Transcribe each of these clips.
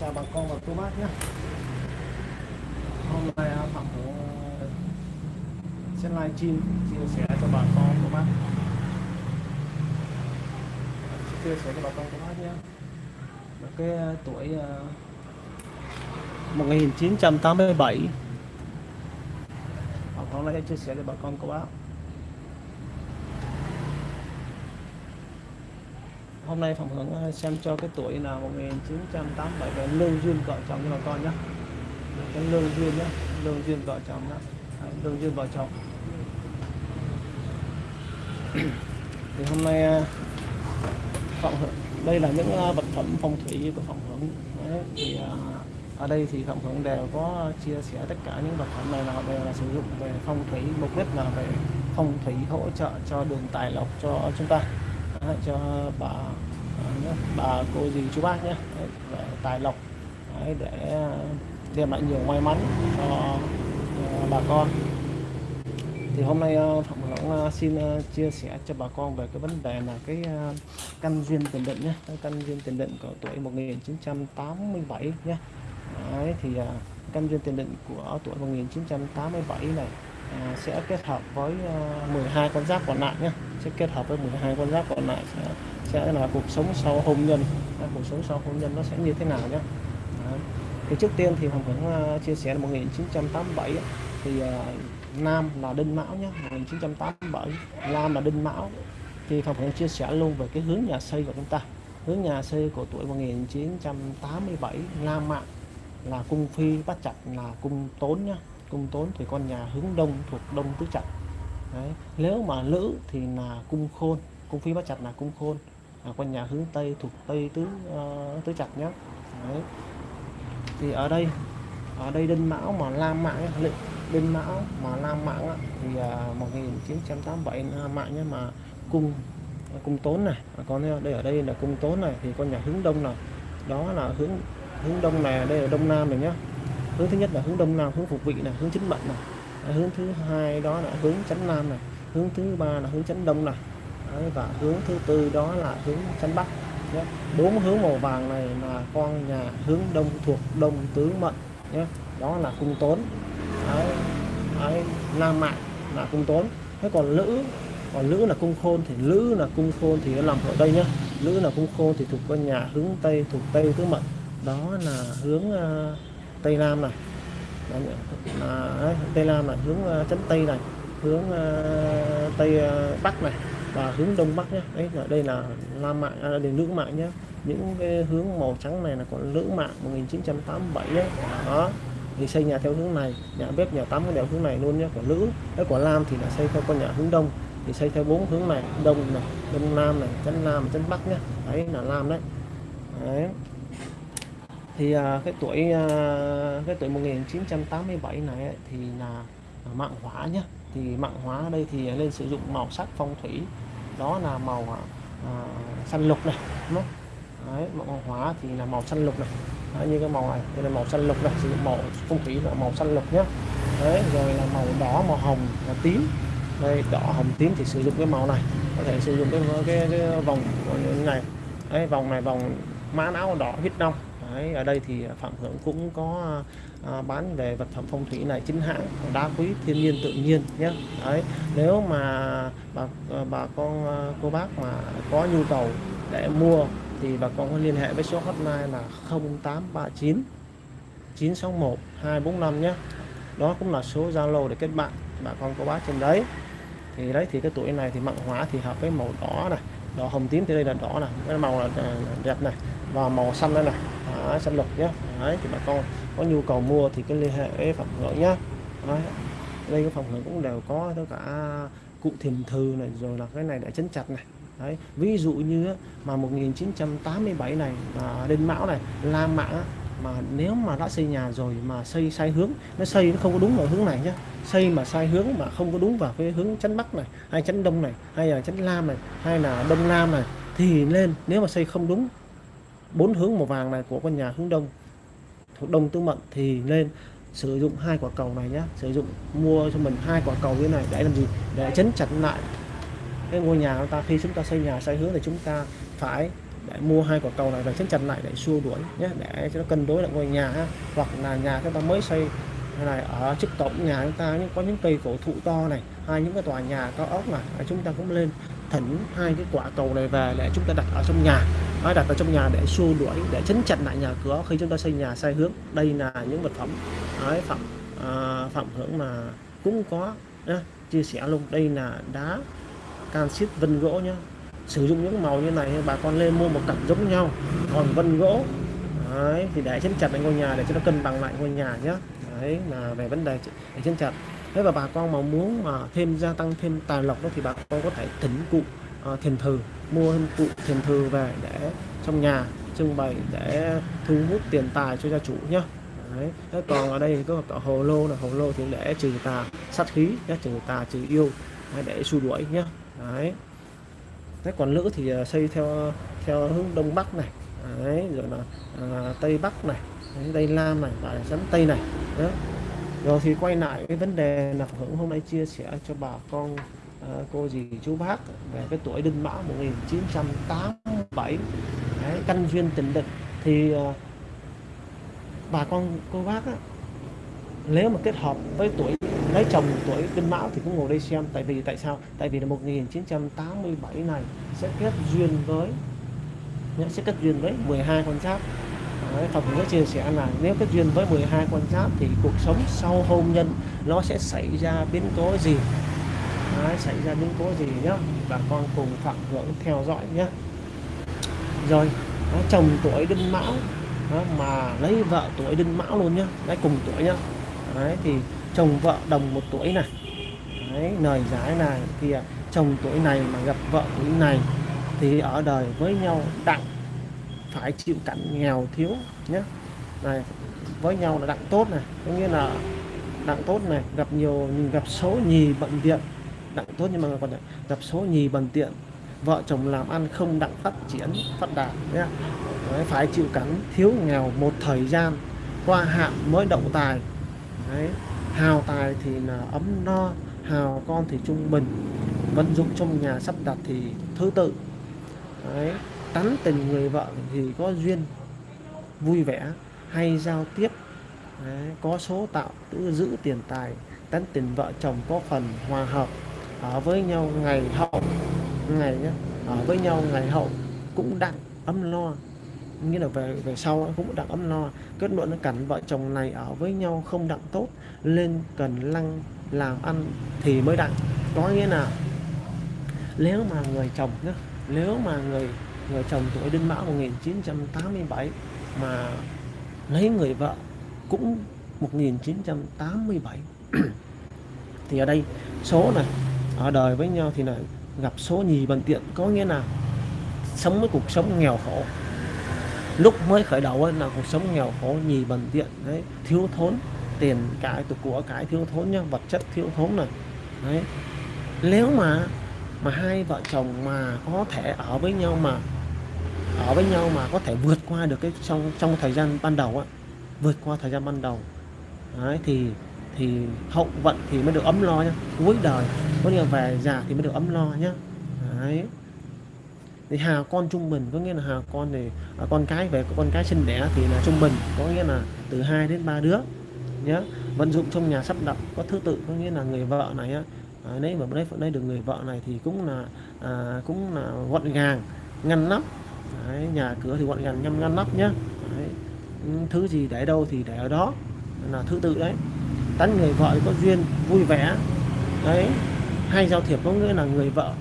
chào bà con và cô bác nhé. Hôm nay à, phạm hữu à, sẽ live stream chia sẻ cho bà con cô bác. Chia sẻ cho bà con cô bác nhé. Cái à, tuổi uh, 1987 Phạm Hữu sẽ chia sẻ cho bà con cô bác. Hôm nay Phạm Hưởng ờ, xem cho cái tuổi là 1987 về lưu duyên vợ chồng cho bà con nhé cái lưu duyên nhé lưu duyên vợ chồng nhá. lưu duyên vợ chồng. Thì hôm nay ờ, Phạm Hưởng đây là những ờ, vật phẩm phong thủy của Phạm Hưởng. Đấy, thì ở đây thì Phạm Hưởng đều có chia sẻ tất cả những vật phẩm này là đều là sử dụng về phong thủy mục đích là về phong thủy hỗ trợ cho đường tài lộc cho chúng ta. Đấy, cho bà bà cô dì chú bác nhé Đấy, về tài lộc. Đấy, để đem lại nhiều may mắn cho ờ, bà con. Thì hôm nay ờ, Phạm Hưởng ờ, xin chia sẻ cho bà con về cái vấn đề là cái căn duyên tiền định nhé căn duyên tiền định của tuổi 1987 nhé Đấy, thì căn duyên tiền định của tuổi 1987 này Ờ, sẽ kết hợp với ờ, 12 con giáp còn lại nhé sẽ kết hợp với 12 con giáp còn lại sẽ, sẽ là cuộc sống sau hôn nhân. Ờ, cuộc sống sau hôn nhân nó sẽ như thế nào nhé Đấy. thì trước tiên thì Hồng cũng chia sẻ là 1987 thì Nam là Đinh Mão nhé 1987 Nam là Đinh Mão. Thì Hồng cũng chia sẻ luôn về cái hướng nhà xây của chúng ta. Hướng nhà xây của tuổi 1987 Nam Mạng là cung phi bắt chặt là cung tốn nhé cung tốn thì con nhà hướng đông thuộc đông tứ trạch Đấy. nếu mà nữ thì là cung khôn cung phi bát chặt là cung khôn à, con nhà hướng tây thuộc tây tứ uh, tứ trạch nhé Đấy. thì ở đây ở đây đinh mão mà lam mạng đinh mão mà lam mạng thì uh, 1987 lam mạng nhé mà cung cung tốn này à, còn đây ở đây là cung tốn này thì con nhà hướng đông này đó là hướng hướng đông này đây là đông nam này nhá hướng thứ nhất là hướng đông nam hướng phục vị này hướng chính mệnh này. Hướng thứ hai đó là hướng chánh nam này. Hướng thứ ba là hướng chánh đông này. Đấy, và hướng thứ tư đó là hướng chánh bắc. Nhé. Bốn hướng màu vàng này là con nhà hướng đông thuộc đông tứ mệnh nhé. Đó là cung tốn. Đấy, Đấy, nam mạng là cung tốn. Thế còn nữ còn nữ là cung khôn thì nữ là cung khôn thì nó nằm ở đây nhé, nữ là cung khôn thì thuộc con nhà hướng tây thuộc tây tứ mệnh. Đó là hướng uh, tây nam này. Đấy, là, tây nam này hướng uh, tây này hướng uh, tây uh, bắc này và hướng đông bắc nhé đấy là đây là nam mạng à, đây nữ mạng nhé những cái hướng màu trắng này là còn nữ mạng 1987 nhé đó thì xây nhà theo hướng này nhà bếp nhà tắm đều hướng này luôn nhé của nữ cái của lam thì là xây theo con nhà hướng đông thì xây theo bốn hướng này đông này đông nam này chân nam chân bắc nhé đấy là lam đấy, đấy thì à, cái tuổi à, cái tuổi 1987 này ấy, thì là à, mạng hóa nhé thì mạng hóa ở đây thì nên sử dụng màu sắc phong thủy. Đó là màu à, à xanh lục này đúng không? Đấy, mạng hóa thì là màu xanh lục này. Đấy, như cái màu này đây là màu xanh lục này. Sử dụng màu phong thủy là màu xanh lục nhé đấy rồi là màu đỏ màu hồng và tím. Đây đỏ hồng tím thì sử dụng cái màu này. Có thể sử dụng cái cái, cái vòng như này. Đấy, vòng này vòng mã não đỏ huyết đông. Đấy, ở đây thì Phạm Hưởng cũng có à, bán về vật phẩm phong thủy này chính hãng đá quý thiên nhiên tự nhiên nhé. Đấy, nếu mà bà à, bà con à, cô bác mà có nhu cầu để mua thì bà con có liên hệ với số hotline là 0839 961 245 nhé. Đó cũng là số Zalo để kết bạn bà con cô bác trên đấy. Thì đấy thì cái tuổi này thì mạng hóa thì hợp với màu đỏ này đỏ hồng tím thì đây là đỏ này cái màu là à, đẹp này và màu xanh đây này. Đấy, xanh lục nhé Đấy, thì bà con có nhu cầu mua thì cái liên hệ với phẩm hưởng nhé Đấy. đây cái phòng hưởng cũng đều có tất cả cụ thiềm thư này rồi là cái này đã chấn chặt này. Đấy, ví dụ như mà 1987 này là đinh mão này la mã mà nếu mà đã xây nhà rồi mà xây sai hướng nó xây nó không có đúng vào hướng này nhé xây mà sai hướng mà không có đúng vào cái hướng chấn bắc này hay chấn đông này hay là chấn lam này hay là đông nam này thì nên nếu mà xây không đúng bốn hướng màu vàng này của con nhà hướng đông, thuộc đông tứ mệnh thì nên sử dụng hai quả cầu này nhé sử dụng mua cho mình hai quả cầu như này để làm gì? Để chấn chặt lại cái ngôi nhà chúng ta. Khi chúng ta xây nhà, xây hướng thì chúng ta phải để mua hai quả cầu này và chấn chặt lại để xua đuổi nhé để cho nó cân đối lại ngôi nhà ha. hoặc là nhà chúng ta mới xây này, ở trước cổng nhà chúng ta có những cây cổ thụ to này, hay những cái tòa nhà cao ốc này, chúng ta cũng lên thỉnh hai cái quả cầu này về để chúng ta đặt ở trong nhà. Đó, đặt ở trong nhà để xua đuổi để chấn chặt lại nhà cửa khi chúng ta xây nhà sai hướng. Đây là những vật phẩm Đấy, phẩm à, phẩm hưởng mà cũng có nhá. chia sẻ luôn. Đây là đá canxit vân gỗ nhá. Sử dụng những màu như này bà con lên mua một cặp giống nhau còn vân gỗ Đấy, thì để chấn chặt lại ngôi nhà để cho nó cân bằng lại ngôi nhà nhé đấy là về vấn đề để chấn chặt thế và bà con mà muốn mà thêm gia tăng thêm tài lộc đó thì bà con có thể thỉnh cụ uh, thiền thư mua cụ thiền thư về để trong nhà trưng bày để thu hút tiền tài cho gia chủ nhé đấy thế còn ở đây có cả hồ lô là hồ lô thì để trừ tà sát khí nhé trừ tà trừ yêu để xua đuổi nhé đấy. Thế còn nữ thì à, xây theo theo hướng đông bắc này đấy rồi là à, tây bắc này đấy, tây nam này và dẫn tây này đó rồi thì quay lại cái vấn đề là hưởng hôm nay chia sẻ cho bà con ờ, cô dì chú bác về cái tuổi đinh mão 1987 đấy, căn duyên tình địch. Thì ờ, bà con cô bác á, nếu mà kết hợp với tuổi lấy chồng tuổi đinh mão thì cũng ngồi đây xem. Tại vì tại sao? Tại vì là 1987 này sẽ kết duyên với sẽ kết duyên với 12 con giáp. Đấy, Phật cũng chia sẻ là nếu kết duyên với 12 con giáp thì cuộc sống sau hôn nhân nó sẽ xảy ra biến cố gì? Đấy, xảy ra biến cố gì nhá? Bà con cùng phạm hưởng theo dõi nhé rồi đó, chồng tuổi đinh mão đó, mà lấy vợ tuổi đinh mão luôn nhá. Đấy cùng tuổi nhá. Đấy thì chồng vợ đồng một tuổi này. Đấy lời giải này thì chồng tuổi này mà gặp vợ tuổi này thì ở đời với nhau đặng phải chịu cảnh nghèo thiếu nhé này với nhau là đặng tốt này có nghĩa là đặng tốt này gặp nhiều gặp số nhì bận tiện. Đặng tốt nhưng mà còn gặp số nhì bận tiện. Vợ chồng làm ăn không đặng phát triển phát đạt nhé Đấy, phải chịu cảnh thiếu nghèo một thời gian qua hạn mới động tài. Đấy, hào tài thì là ấm no hào con thì trung bình. Vận dụng trong nhà sắp đặt thì thứ tự. Đấy, tán tình người vợ thì có duyên vui vẻ hay giao tiếp. Đấy, có số tạo tự giữ tiền tài tán tình vợ chồng có phần hòa hợp. Ở với nhau ngày hậu ngày nhé ở với nhau ngày hậu cũng đặng ấm lo nghĩa là về về sau cũng đặng ấm lo kết luận là cảnh vợ chồng này ở với nhau không đặng tốt lên cần lăng làm ăn thì mới đặng. Có nghĩa là nếu mà người chồng nhé nếu mà người người chồng tuổi Đinh Mão 1987 mà lấy người vợ cũng 1987 thì ở đây số này ở đời với nhau thì là gặp số nhì bằng tiện, có nghĩa là sống với cuộc sống nghèo khổ. Lúc mới khởi đầu ấy là cuộc sống nghèo khổ, nhì bần tiện, đấy, thiếu thốn, tiền cái tục của cái thiếu thốn nhá, vật chất thiếu thốn này đấy. Nếu mà mà hai vợ chồng mà có thể ở với nhau mà ở với nhau mà có thể vượt qua được cái trong trong thời gian ban đầu á vượt qua thời gian ban đầu. Đấy, thì thì hậu vận thì mới được ấm lo nhá cuối đời có nghĩa là về già thì mới được ấm lo nhá. Đấy. Thì hà con trung bình có nghĩa là hà con thì à, con cái về con cái sinh đẻ thì là trung bình có nghĩa là từ 2 đến 3 đứa nhé vận dụng trong nhà sắp đặt có thứ tự có nghĩa là người vợ này á à, nếu mà đấy đây được người vợ này thì cũng là à, cũng là gọn gàng ngăn nắp đấy, nhà cửa thì gọn gàng nhăm ngăn nắp nhá. Đấy. thứ gì để đâu thì để ở đó. Là thứ tự đấy. Tán người vợ có duyên vui vẻ. Đấy hay giao thiệp có nghĩa là người vợ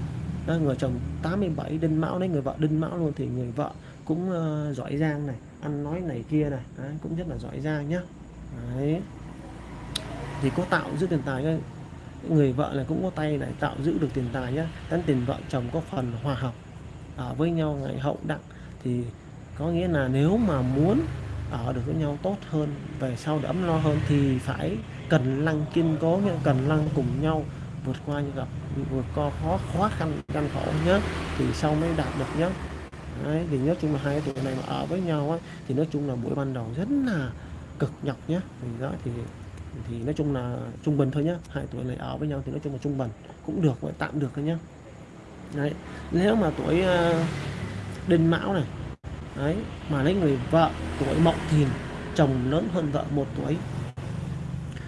đấy, người chồng 87 đinh mão đấy người vợ đinh mão luôn thì người vợ cũng uh, giỏi giang này ăn nói này kia này đấy, cũng rất là giỏi giang nhá. Đấy. Thì có tạo giữ tiền tài cái người vợ này cũng có tay này tạo giữ được tiền tài nhá. Tán tiền vợ chồng có phần hòa hợp ở với nhau ngày hậu đặng thì có nghĩa là nếu mà muốn ở được với nhau tốt hơn về sau để ấm lo hơn thì phải cần lăng kiên cố nghĩa cần lăng cùng nhau vượt qua những gặp vượt qua khó khó khăn gian khổ nhé thì sau mới đạt được nhé Đấy, thì nói chung là hai tuổi này mà ở với nhau ấy, thì nói chung là buổi ban đầu rất là cực nhọc nhé thì đó thì thì nói chung là trung bình thôi nhé hai tuổi này ở với nhau thì nói chung là trung bình cũng được tạm được thôi nhé đấy nếu mà tuổi uh, đinh mão này. Đấy, mà lấy người vợ tuổi mậu thìn, chồng lớn hơn vợ một tuổi.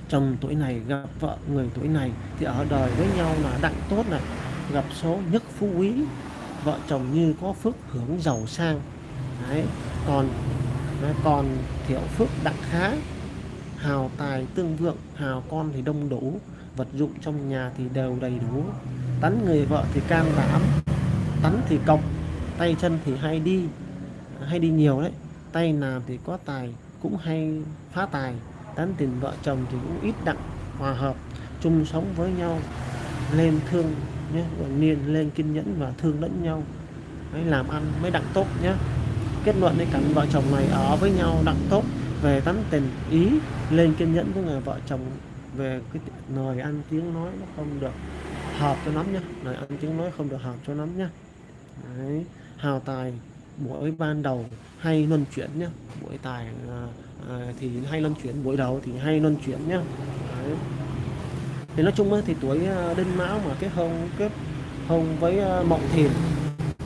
Chồng tuổi này gặp vợ người tuổi này thì ở đời với nhau là đặng tốt này. Gặp số nhất phú quý, vợ chồng như có phước hưởng giàu sang. Đấy, còn còn thiểu phước đặng khá. Hào tài tương vượng, hào con thì đông đủ. Vật dụng trong nhà thì đều đầy đủ. Tánh người vợ thì can đảm, tánh thì cọc tay chân thì hay đi hay đi nhiều đấy. Tay làm thì có tài cũng hay phá tài. Tán tiền vợ chồng thì cũng ít đặng, hòa hợp, chung sống với nhau, lên thương nhé niên lên kiên nhẫn và thương lẫn nhau. Mới làm ăn mới đặng tốt nhé. Kết luận thì cảnh vợ chồng này ở với nhau đặng tốt, về tán tình ý, lên kiên nhẫn với người vợ chồng, về cái lời ăn tiếng nói nó không được hợp cho lắm nhá lời ăn tiếng nói không được hợp cho lắm nhá Đấy hào tài buổi ban đầu hay luân chuyển nhá. Buổi tài à, à, thì hay luân chuyển buổi đầu thì hay luân chuyển nhá. Đấy. thì nói chung thì tuổi à, đinh mão mà kết hôn kết hôn với à, mộng thiền thìn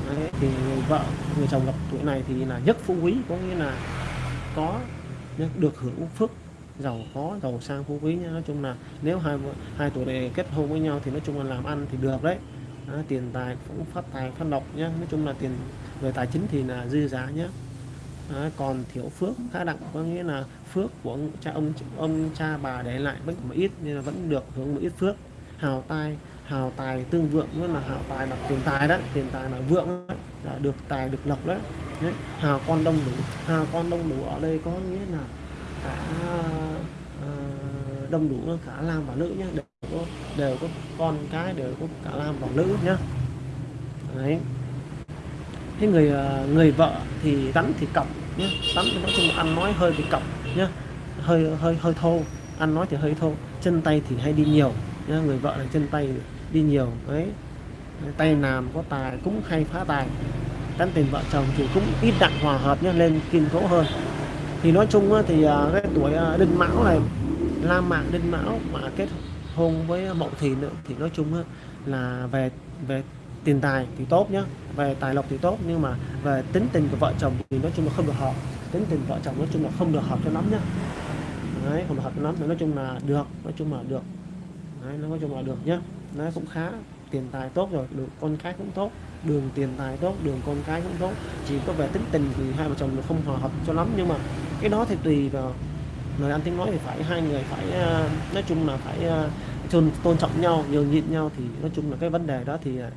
Đấy, thì người vợ người chồng gặp tuổi này thì là nhất phú quý có nghĩa là có được hưởng phước giàu có giàu sang phú quý nhá. Nói chung là nếu hai hai tuổi này kết hôn với nhau thì nói chung là làm ăn thì được đấy đó, tiền tài cũng phát tài phát lộc nhá. Nói chung là tiền về tài chính thì là dư giả nhé đó, còn thiếu phước khá đặng có nghĩa là phước của cha ông ông cha bà để lại vẫn một ít nên là vẫn được hưởng một ít phước. Hào tài hào tài tương vượng nữa là hào tài là tiền tài đó tiền tài là vượng đó, là được tài được lộc đấy. đấy hào con đông đủ hào con đông đủ ở đây có nghĩa là cả uh, đông đủ cả nam và nữ nhé để có đều có con cái, đều có cả nam và nữ nhá. Đấy. Thế người ờ, người vợ thì tắm thì cọc nhé tắm thì nói chung là ăn nói hơi bị cọc nhé hơi hơi hơi thô. Ăn nói thì hơi thô. Chân tay thì hay đi nhiều nhá. Người vợ là chân tay đi nhiều. Đấy. Tay làm có tài cũng hay phá tài. Tán tình vợ chồng thì cũng ít đặng hòa hợp nhé lên kiên cố hơn. Thì nói chung thì ờ, cái tuổi ờ, đinh mão này, la mạng đinh mão mà kết hôn với mậu thìn nữa, thì nói chung là về về tiền tài thì tốt nhá, về tài lộc thì tốt, nhưng mà về tính tình của vợ chồng thì nói chung là không được hợp. Tính tình vợ chồng nói chung là không được hợp cho lắm nhá. Đấy, không được hợp cho lắm, nói chung là được, nói chung là được. Đấy, nói chung là được nhá. Nó cũng khá, tiền tài tốt rồi, được con cái cũng tốt, đường tiền tài tốt, đường con cái cũng tốt. Chỉ có về tính tình thì hai vợ chồng nó không hòa hợp cho lắm, nhưng mà cái đó thì tùy vào lời ăn tiếng nói thì phải hai người phải ờ, nói chung là phải ờ, tôn, tôn trọng nhau nhường nhịn nhau thì nói chung là cái vấn đề đó thì ờ,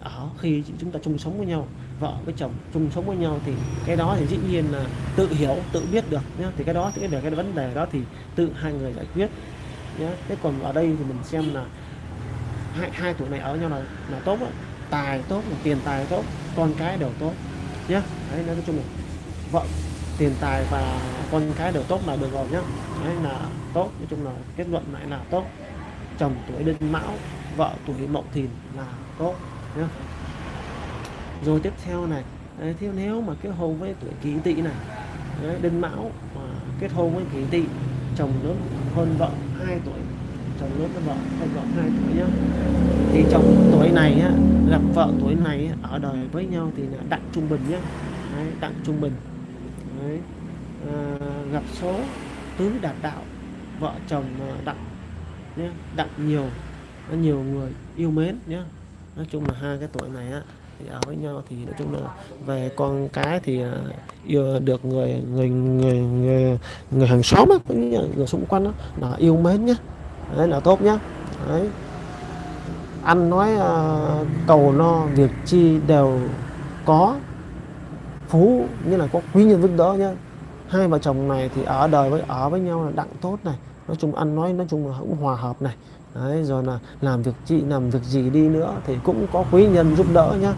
ở khi chúng ta chung sống với nhau vợ với chồng chung sống với nhau thì cái đó thì dĩ nhiên là tự hiểu tự biết được nhé thì cái đó thì cái, cái vấn đề đó thì tự hai người giải quyết nhé thế còn ở đây thì mình xem là hai, hai tuổi này ở nhau là là tốt đó. tài tốt tiền tài tốt con cái đều tốt nhé đấy nói chung là vợ tiền tài và con cái đều tốt là được rồi nhá. Đấy là tốt nói chung là kết luận lại là tốt. Chồng tuổi đinh mão vợ tuổi mậu thìn là tốt nhá. Rồi tiếp theo này đấy, theo nếu mà kết hôn với tuổi kỷ tỵ này đấy, đinh mão mà kết hôn với kỷ tỵ chồng lớn hơn vợ 2 tuổi chồng lớn hơn vợ hơn vợ 2 tuổi nhá. Thì chồng tuổi này á, gặp vợ tuổi này á, ở đời với nhau thì là đặng trung bình nhá. Đấy, đặng trung bình đấy, à, ờ, gặp số tứ đạt đạo vợ chồng ờ, đặng nhé đặng nhiều nhiều người yêu mến nhé nói chung là hai cái tuổi này á thì ở với nhau thì nói chung là về con cái thì ờ, yêu được người người người người, người hàng xóm á người xung quanh á là yêu mến nhá. Đấy là tốt nhá. Đấy. Ăn nói uh, cầu no việc chi đều có phú như là có quý nhân giúp đỡ nhá. Hai vợ chồng này thì ở đời với ở với nhau là đặng tốt này. Nói chung ăn nói nói chung là cũng hòa hợp này. Đấy rồi là làm việc chị làm việc gì đi nữa thì cũng có quý nhân giúp đỡ nhá.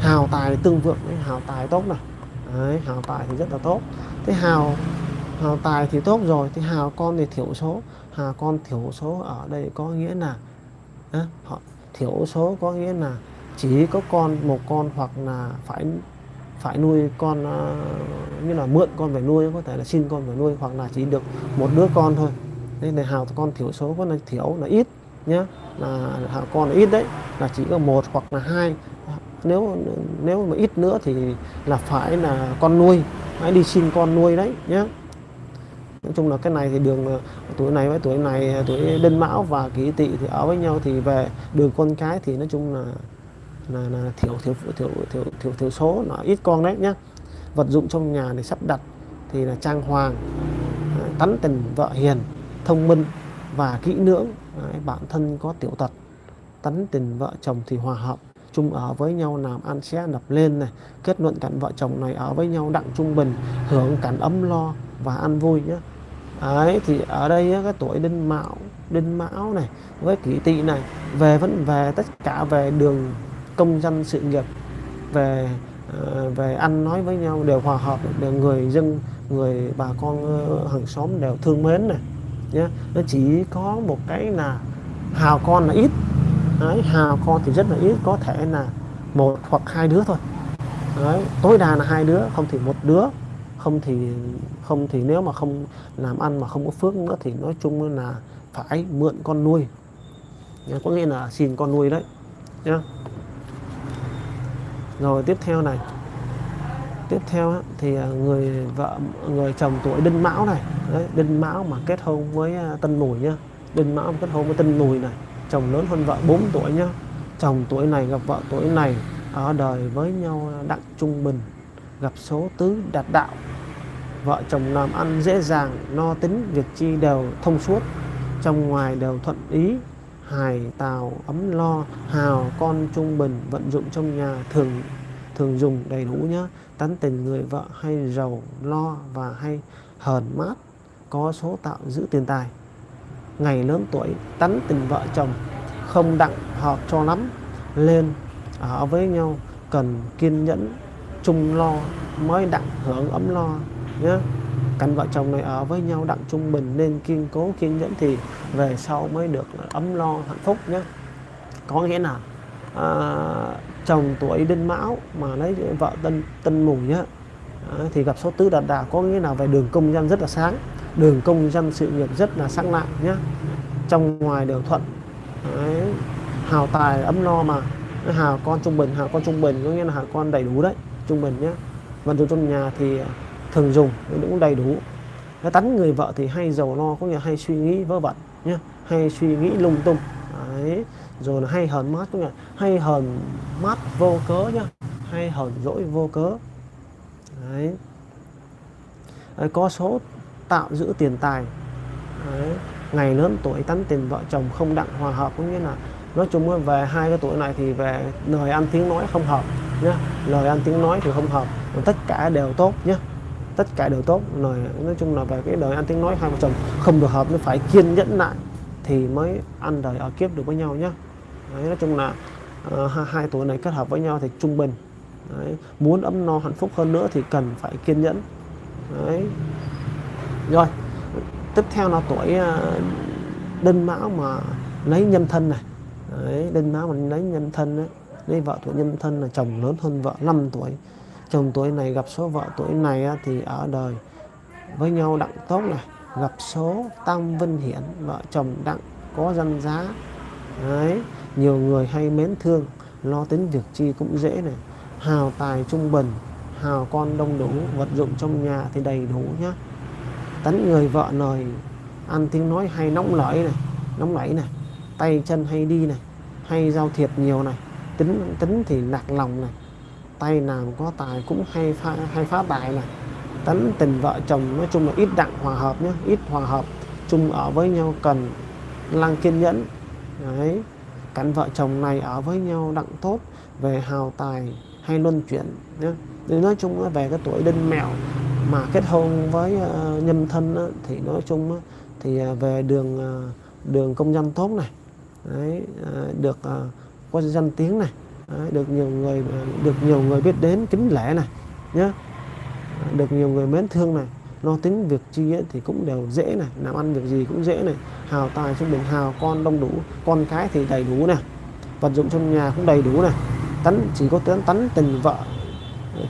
Hào tài tương vượng đấy, hào tài tốt này. Đấy, hào tài thì rất là tốt. Thế hào hào tài thì tốt rồi thì hào con thì thiểu số. Hào con thiểu số ở đây có nghĩa là à, họ thiểu số có nghĩa là chỉ có con một con hoặc là phải phải nuôi con à, như là mượn con phải nuôi, có thể là xin con phải nuôi, hoặc là chỉ được một đứa con thôi. Nên là hào con thiểu số có là thiểu, là ít nhé là hào con là ít đấy, là chỉ có một hoặc là hai. Nếu nếu mà ít nữa thì là phải là con nuôi hãy đi xin con nuôi đấy nhé nói chung là cái này thì đường à, tuổi này với tuổi này à, tuổi đinh mão và kỷ tỵ thì ở với nhau thì về đường con cái thì nói chung là là, là thiểu, thiểu thiểu thiểu thiểu thiểu số nó ít con đấy nhá. Vật dụng trong nhà để sắp đặt thì là trang hoàng à, tắn tình vợ hiền thông minh và kỹ lưỡng. Đấy, bản thân có tiểu tật tắn tình vợ chồng thì hòa hợp chung ở với nhau làm ăn sẽ đập lên này. Kết luận cảnh vợ chồng này ở với nhau đặng trung bình hưởng cảnh ấm lo và ăn vui nhé ấy thì ở đây cái tuổi đinh mão đinh mão này với kỷ tỵ này về vẫn về tất cả về đường công dân sự nghiệp về ờ, về ăn nói với nhau đều hòa hợp đều người dân người bà con ờ, hàng xóm đều thương mến này nhé nó chỉ có một cái là hào con là ít Đấy, hào con thì rất là ít có thể là một hoặc hai đứa thôi. Đấy, tối đa là hai đứa không thì một đứa không thì không thì nếu mà không làm ăn mà không có phước nữa thì nói chung là phải mượn con nuôi có nghĩa là xin con nuôi đấy nhá rồi tiếp theo này. Tiếp theo thì à, người vợ người chồng tuổi đinh mão này. Đấy, đinh mão mà kết hôn với à, tân mùi nhá. Đinh mão kết hôn với tân mùi này chồng lớn hơn vợ 4 tuổi nhá. Chồng tuổi này gặp vợ tuổi này ở đời với nhau đặng trung bình gặp số tứ đạt đạo. Vợ chồng làm ăn dễ dàng no tính việc chi đều thông suốt. Trong ngoài đều thuận ý hài tào ấm lo hào con trung bình vận dụng trong nhà thường thường dùng đầy đủ nhé, tán tình người vợ hay giàu lo và hay hờn mát có số tạo giữ tiền tài. Ngày lớn tuổi tán tình vợ chồng không đặng hợp cho lắm. Lên ở với nhau cần kiên nhẫn chung lo mới đặng hưởng ấm lo nhé cặp vợ chồng này ở với nhau đặng trung bình nên kiên cố kiên nhẫn thì về sau mới được ấm lo hạnh phúc nhé có nghĩa là à, chồng tuổi đinh mão mà lấy vợ tân tân mùi nhá. À, thì gặp số tứ đạt đà có nghĩa là về đường công danh rất là sáng. Đường công danh sự nghiệp rất là sáng lạng nhé trong ngoài đều thuận đấy. hào tài ấm lo mà. Hào con trung bình hào con trung bình có nghĩa là hào con đầy đủ đấy trung bình nhé vận dụng trong nhà thì à, thường dùng cũng đầy đủ. Cái tánh người vợ thì hay giàu lo có nghĩa hay suy nghĩ vớ vẩn nhé hay suy nghĩ lung tung. Đấy rồi là hay hờn mát cũng nghĩa hay hờn mát vô cớ nhá. Hay hờn dỗi vô cớ. Đấy. đấy, có số tạo giữ tiền tài. Đấy. ngày lớn tuổi tánh tiền vợ chồng không đặng hòa hợp cũng như là nói chung về hai cái tuổi này thì về lời ăn tiếng nói không hợp nhá. Lời ăn tiếng nói thì không hợp tất cả đều tốt nhé tất cả đều tốt. Lời, nói chung là về cái đời ăn tiếng nói hai vợ chồng không được hợp, nó phải kiên nhẫn lại thì mới ăn đời ở kiếp được với nhau nhé Đấy, nói chung là uh, hai tuổi này kết hợp với nhau thì trung bình. Đấy, muốn ấm no hạnh phúc hơn nữa thì cần phải kiên nhẫn. Đấy. rồi tiếp theo là tuổi uh, đinh mão mà lấy nhâm thân này. Đấy, đinh mão mà lấy nhâm thân đấy lấy vợ tuổi nhâm thân là chồng lớn hơn vợ 5 tuổi. Chồng tuổi này gặp số vợ tuổi này thì ở đời với nhau đặng tốt này gặp số tam vinh hiển vợ chồng đặng có danh giá. Đấy nhiều người hay mến thương lo tính việc chi cũng dễ này. Hào tài trung bình hào con đông đủ vật dụng trong nhà thì đầy đủ nhá. Tánh người vợ lời ăn tiếng nói hay nóng lẫy này nóng nảy này. Tay chân hay đi này hay giao thiệp nhiều này. Tính tính thì lạc lòng này. Tay làm có tài cũng hay phá, hay phá tài này. Tánh tình vợ chồng nói chung là ít đặng hòa hợp nhé ít hòa hợp. Chung ở với nhau cần lăng kiên nhẫn. Đấy cảnh vợ chồng này ở với nhau đặng tốt về hào tài hay luân chuyển nhé nói chung về cái tuổi đinh mẹo mà kết hôn với ờ, nhân thân thì nói chung thì ờ, về đường ờ, đường công dân tốt này đấy, được có danh tiếng này đấy, được nhiều người được nhiều người biết đến kính lễ này nhé được nhiều người mến thương này lo tính việc chi ấy, thì cũng đều dễ này làm ăn việc gì cũng dễ này. Hào tài trung bình hào con đông đủ con cái thì đầy đủ này. Vật dụng trong nhà cũng đầy đủ này. Tánh chỉ có tấn tánh tình vợ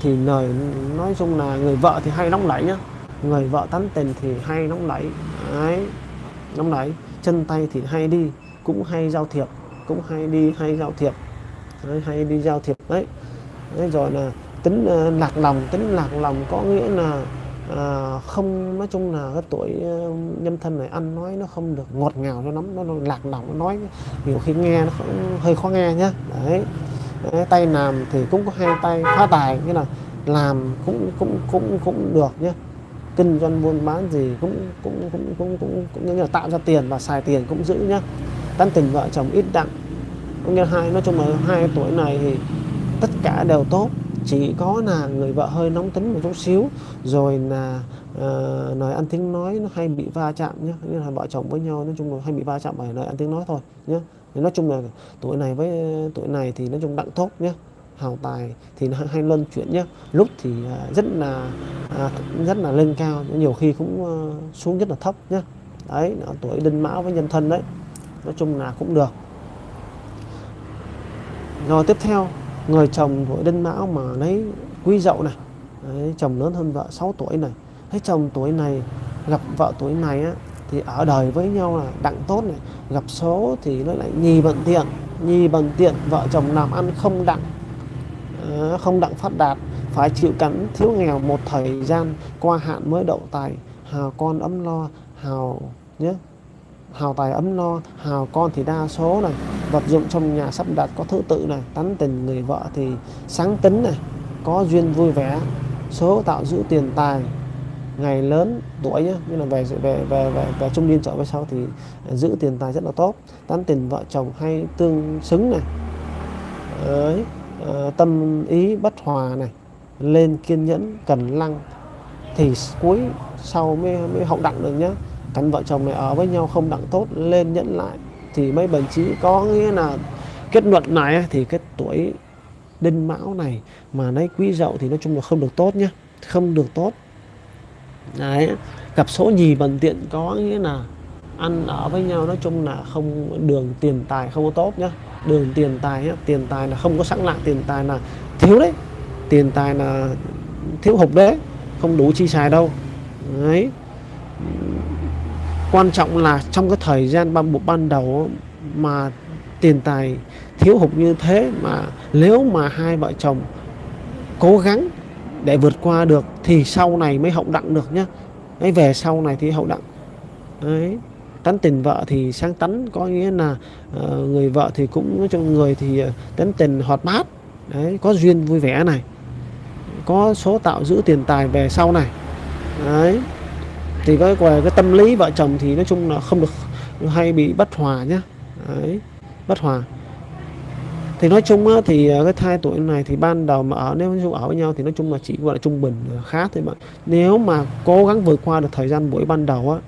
thì lời nói chung là người vợ thì hay nóng nảy nhá. Người vợ tánh tình thì hay nóng nảy ấy nóng nảy. Chân tay thì hay đi cũng hay giao thiệp cũng hay đi hay giao thiệp. Đấy, hay đi giao thiệp đấy. Đấy, rồi là tính uh, lạc lòng tính lạc lòng có nghĩa là à, không nói chung là cái tuổi ờ, nhâm thân này ăn nói nó không được ngọt ngào cho lắm nó, nó lạc lỏng nó nói nhiều khi nghe nó hơi khó nghe nhá. Đấy. đấy tay làm thì cũng có hai tay phá tài nghĩa là làm cũng cũng cũng cũng được nhé kinh doanh buôn bán gì cũng cũng cũng cũng cũng, cũng như là tạo ra tiền và xài tiền cũng giữ nhá. Tán tình vợ chồng ít đặng có nghĩa hai nói chung là hai tuổi này thì tất cả đều tốt chỉ có là người vợ hơi nóng tính một chút xíu rồi là ờ, uh, nói ăn tiếng nói nó hay bị va chạm nhé như là vợ chồng với nhau nói chung là hay bị va chạm bởi lời ăn tiếng nói thôi nhé nói chung là tuổi này với tuổi này thì nói chung đặng tốt nhé hào tài thì nó hay luân chuyển nhé lúc thì uh, rất là uh, rất là lên cao nhiều khi cũng uh, xuống rất là thấp nhé đấy tuổi đinh mão với nhân thân đấy. Nói chung là cũng được. Rồi tiếp theo người chồng tuổi đinh mão mà lấy quý dậu này đấy, chồng lớn hơn vợ 6 tuổi này thấy chồng tuổi này gặp vợ tuổi này á, thì ở đời với nhau là đặng tốt này. Gặp số thì nó lại nhì bận tiện nhì bận tiện vợ chồng làm ăn không đặng à, không đặng phát đạt phải chịu cảnh thiếu nghèo một thời gian qua hạn mới đậu tài hào con ấm lo hào nhé hào tài ấm no hào con thì đa số này vật dụng trong nhà sắp đặt có thứ tự này tánh tình người vợ thì sáng tính này có duyên vui vẻ số tạo giữ tiền tài ngày lớn tuổi nhé như là về về về về, về trung niên trở về sau thì giữ tiền tài rất là tốt tán tình vợ chồng hay tương xứng này Đấy, ờ, tâm ý bất hòa này lên kiên nhẫn cần lăng thì cuối sau mới mới hậu đặng được nhé cánh vợ chồng này ở với nhau không đặng tốt, lên nhẫn lại. Thì mấy bệnh trí có nghĩa là kết luận này thì cái tuổi đinh mão này mà lấy quý dậu thì nói chung là không được tốt nhé không được tốt. Đấy, gặp số nhì bần tiện có nghĩa là ăn ở với nhau nói chung là không, đường tiền tài không có tốt nhá. Đường tiền tài nhá. tiền tài là không có sẵn lại, tiền tài là thiếu đấy. Tiền tài là thiếu hụt đấy, không đủ chi xài đâu. Đấy quan trọng là trong cái thời gian ban bộ ban đầu mà tiền tài thiếu hụt như thế mà nếu mà hai vợ chồng cố gắng để vượt qua được thì sau này mới hậu đặng được nhá. Ấy về sau này thì hậu đặng. Đấy tánh tình vợ thì sáng tánh có nghĩa là uh, người vợ thì cũng cho người thì ờ, uh, tánh tình hoạt bát. Đấy có duyên vui vẻ này có số tạo giữ tiền tài về sau này. Đấy thì cái về cái tâm lý vợ chồng thì nói chung là không được hay bị bất hòa nhá. Đấy bất hòa. Thì nói chung á, thì à, cái thai tuổi này thì ban đầu mà ở nếu chung ở với nhau thì nói chung là chỉ gọi là trung bình khá thôi bạn. Nếu mà cố gắng vượt qua được thời gian buổi ban đầu á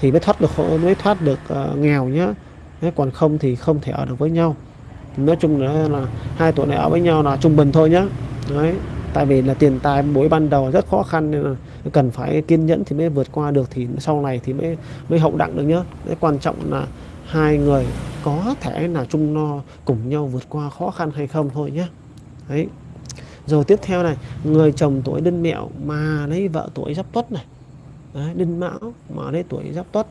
thì mới thoát được mới thoát được uh, nghèo nhá. Thế còn không thì không thể ở được với nhau. Nói chung là, là hai tuổi này ở với nhau là trung bình thôi nhá. Đấy tại vì là tiền tài buổi ban đầu rất khó khăn nên là cần phải kiên nhẫn thì mới vượt qua được thì sau này thì mới mới hậu đặng được nhá. Cái quan trọng là hai người có thể là chung no cùng nhau vượt qua khó khăn hay không thôi nhé đấy. Rồi tiếp theo này người chồng tuổi đinh mẹo mà lấy vợ tuổi giáp tuất này. Đấy, đinh mão mà lấy tuổi giáp tuất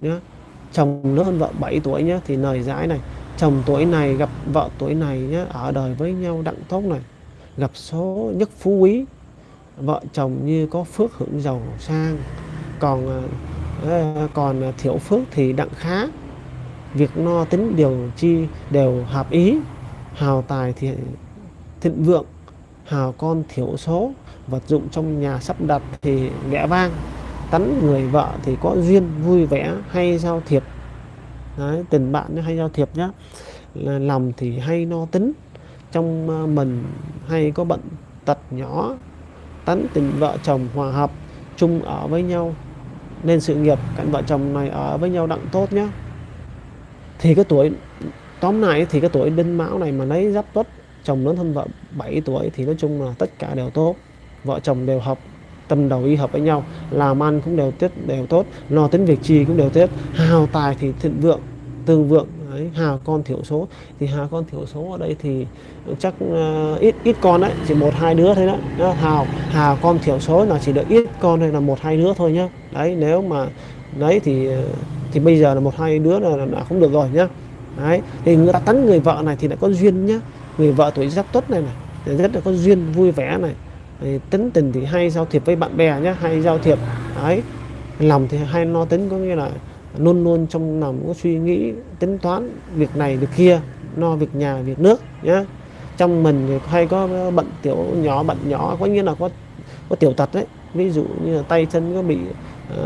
nhé chồng lớn hơn vợ 7 tuổi nhé thì lời giải này chồng tuổi này gặp vợ tuổi này nhé ở đời với nhau đặng tốt này. Gặp số nhất phú quý vợ chồng như có phước hưởng giàu sang còn ờ, ờ, còn thiểu phước thì đặng khá. Việc no tính điều chi đều hợp ý. Hào tài thì thịnh vượng hào con thiểu số. Vật dụng trong nhà sắp đặt thì ghẻ vang. Tánh người vợ thì có duyên vui vẻ hay giao thiệp. Đấy, tình bạn hay giao thiệp nhá. Lòng thì hay no tính. Trong ờ, mình hay có bệnh tật nhỏ tán tình vợ chồng hòa hợp, chung ở với nhau. Nên sự nghiệp cạnh vợ chồng này ở với nhau đặng tốt nhé thì cái tuổi, tóm lại thì cái tuổi đinh mão này mà lấy giáp tuất, chồng lớn hơn vợ 7 tuổi thì nói chung là tất cả đều tốt. Vợ chồng đều hợp, tâm đầu ý hợp với nhau, làm ăn cũng đều tiết, đều tốt, lo tính việc chi cũng đều tốt hào tài thì thịnh vượng tương vượng đấy, hào con thiểu số. Thì hào con thiểu số ở đây thì chắc uh, ít ít con đấy chỉ một hai đứa thôi đó hào hào con thiểu số là chỉ được ít con hay là một hai đứa thôi nhá. Đấy nếu mà đấy thì ờ, thì bây giờ là một hai đứa là, là không được rồi nhá. Đấy thì người ta tấn người vợ này thì lại có duyên nhá. Người vợ tuổi giáp tuất này này rất là có duyên vui vẻ này. Thì tính tình thì hay giao thiệp với bạn bè nhá hay giao thiệp. Đấy lòng thì hay no tính có nghĩa là luôn luôn trong lòng có suy nghĩ tính toán việc này việc kia no việc nhà việc nước nhé trong mình thì hay có bận tiểu nhỏ bận nhỏ có nghĩa là có có tiểu tật đấy. Ví dụ như là tay chân có bị uh,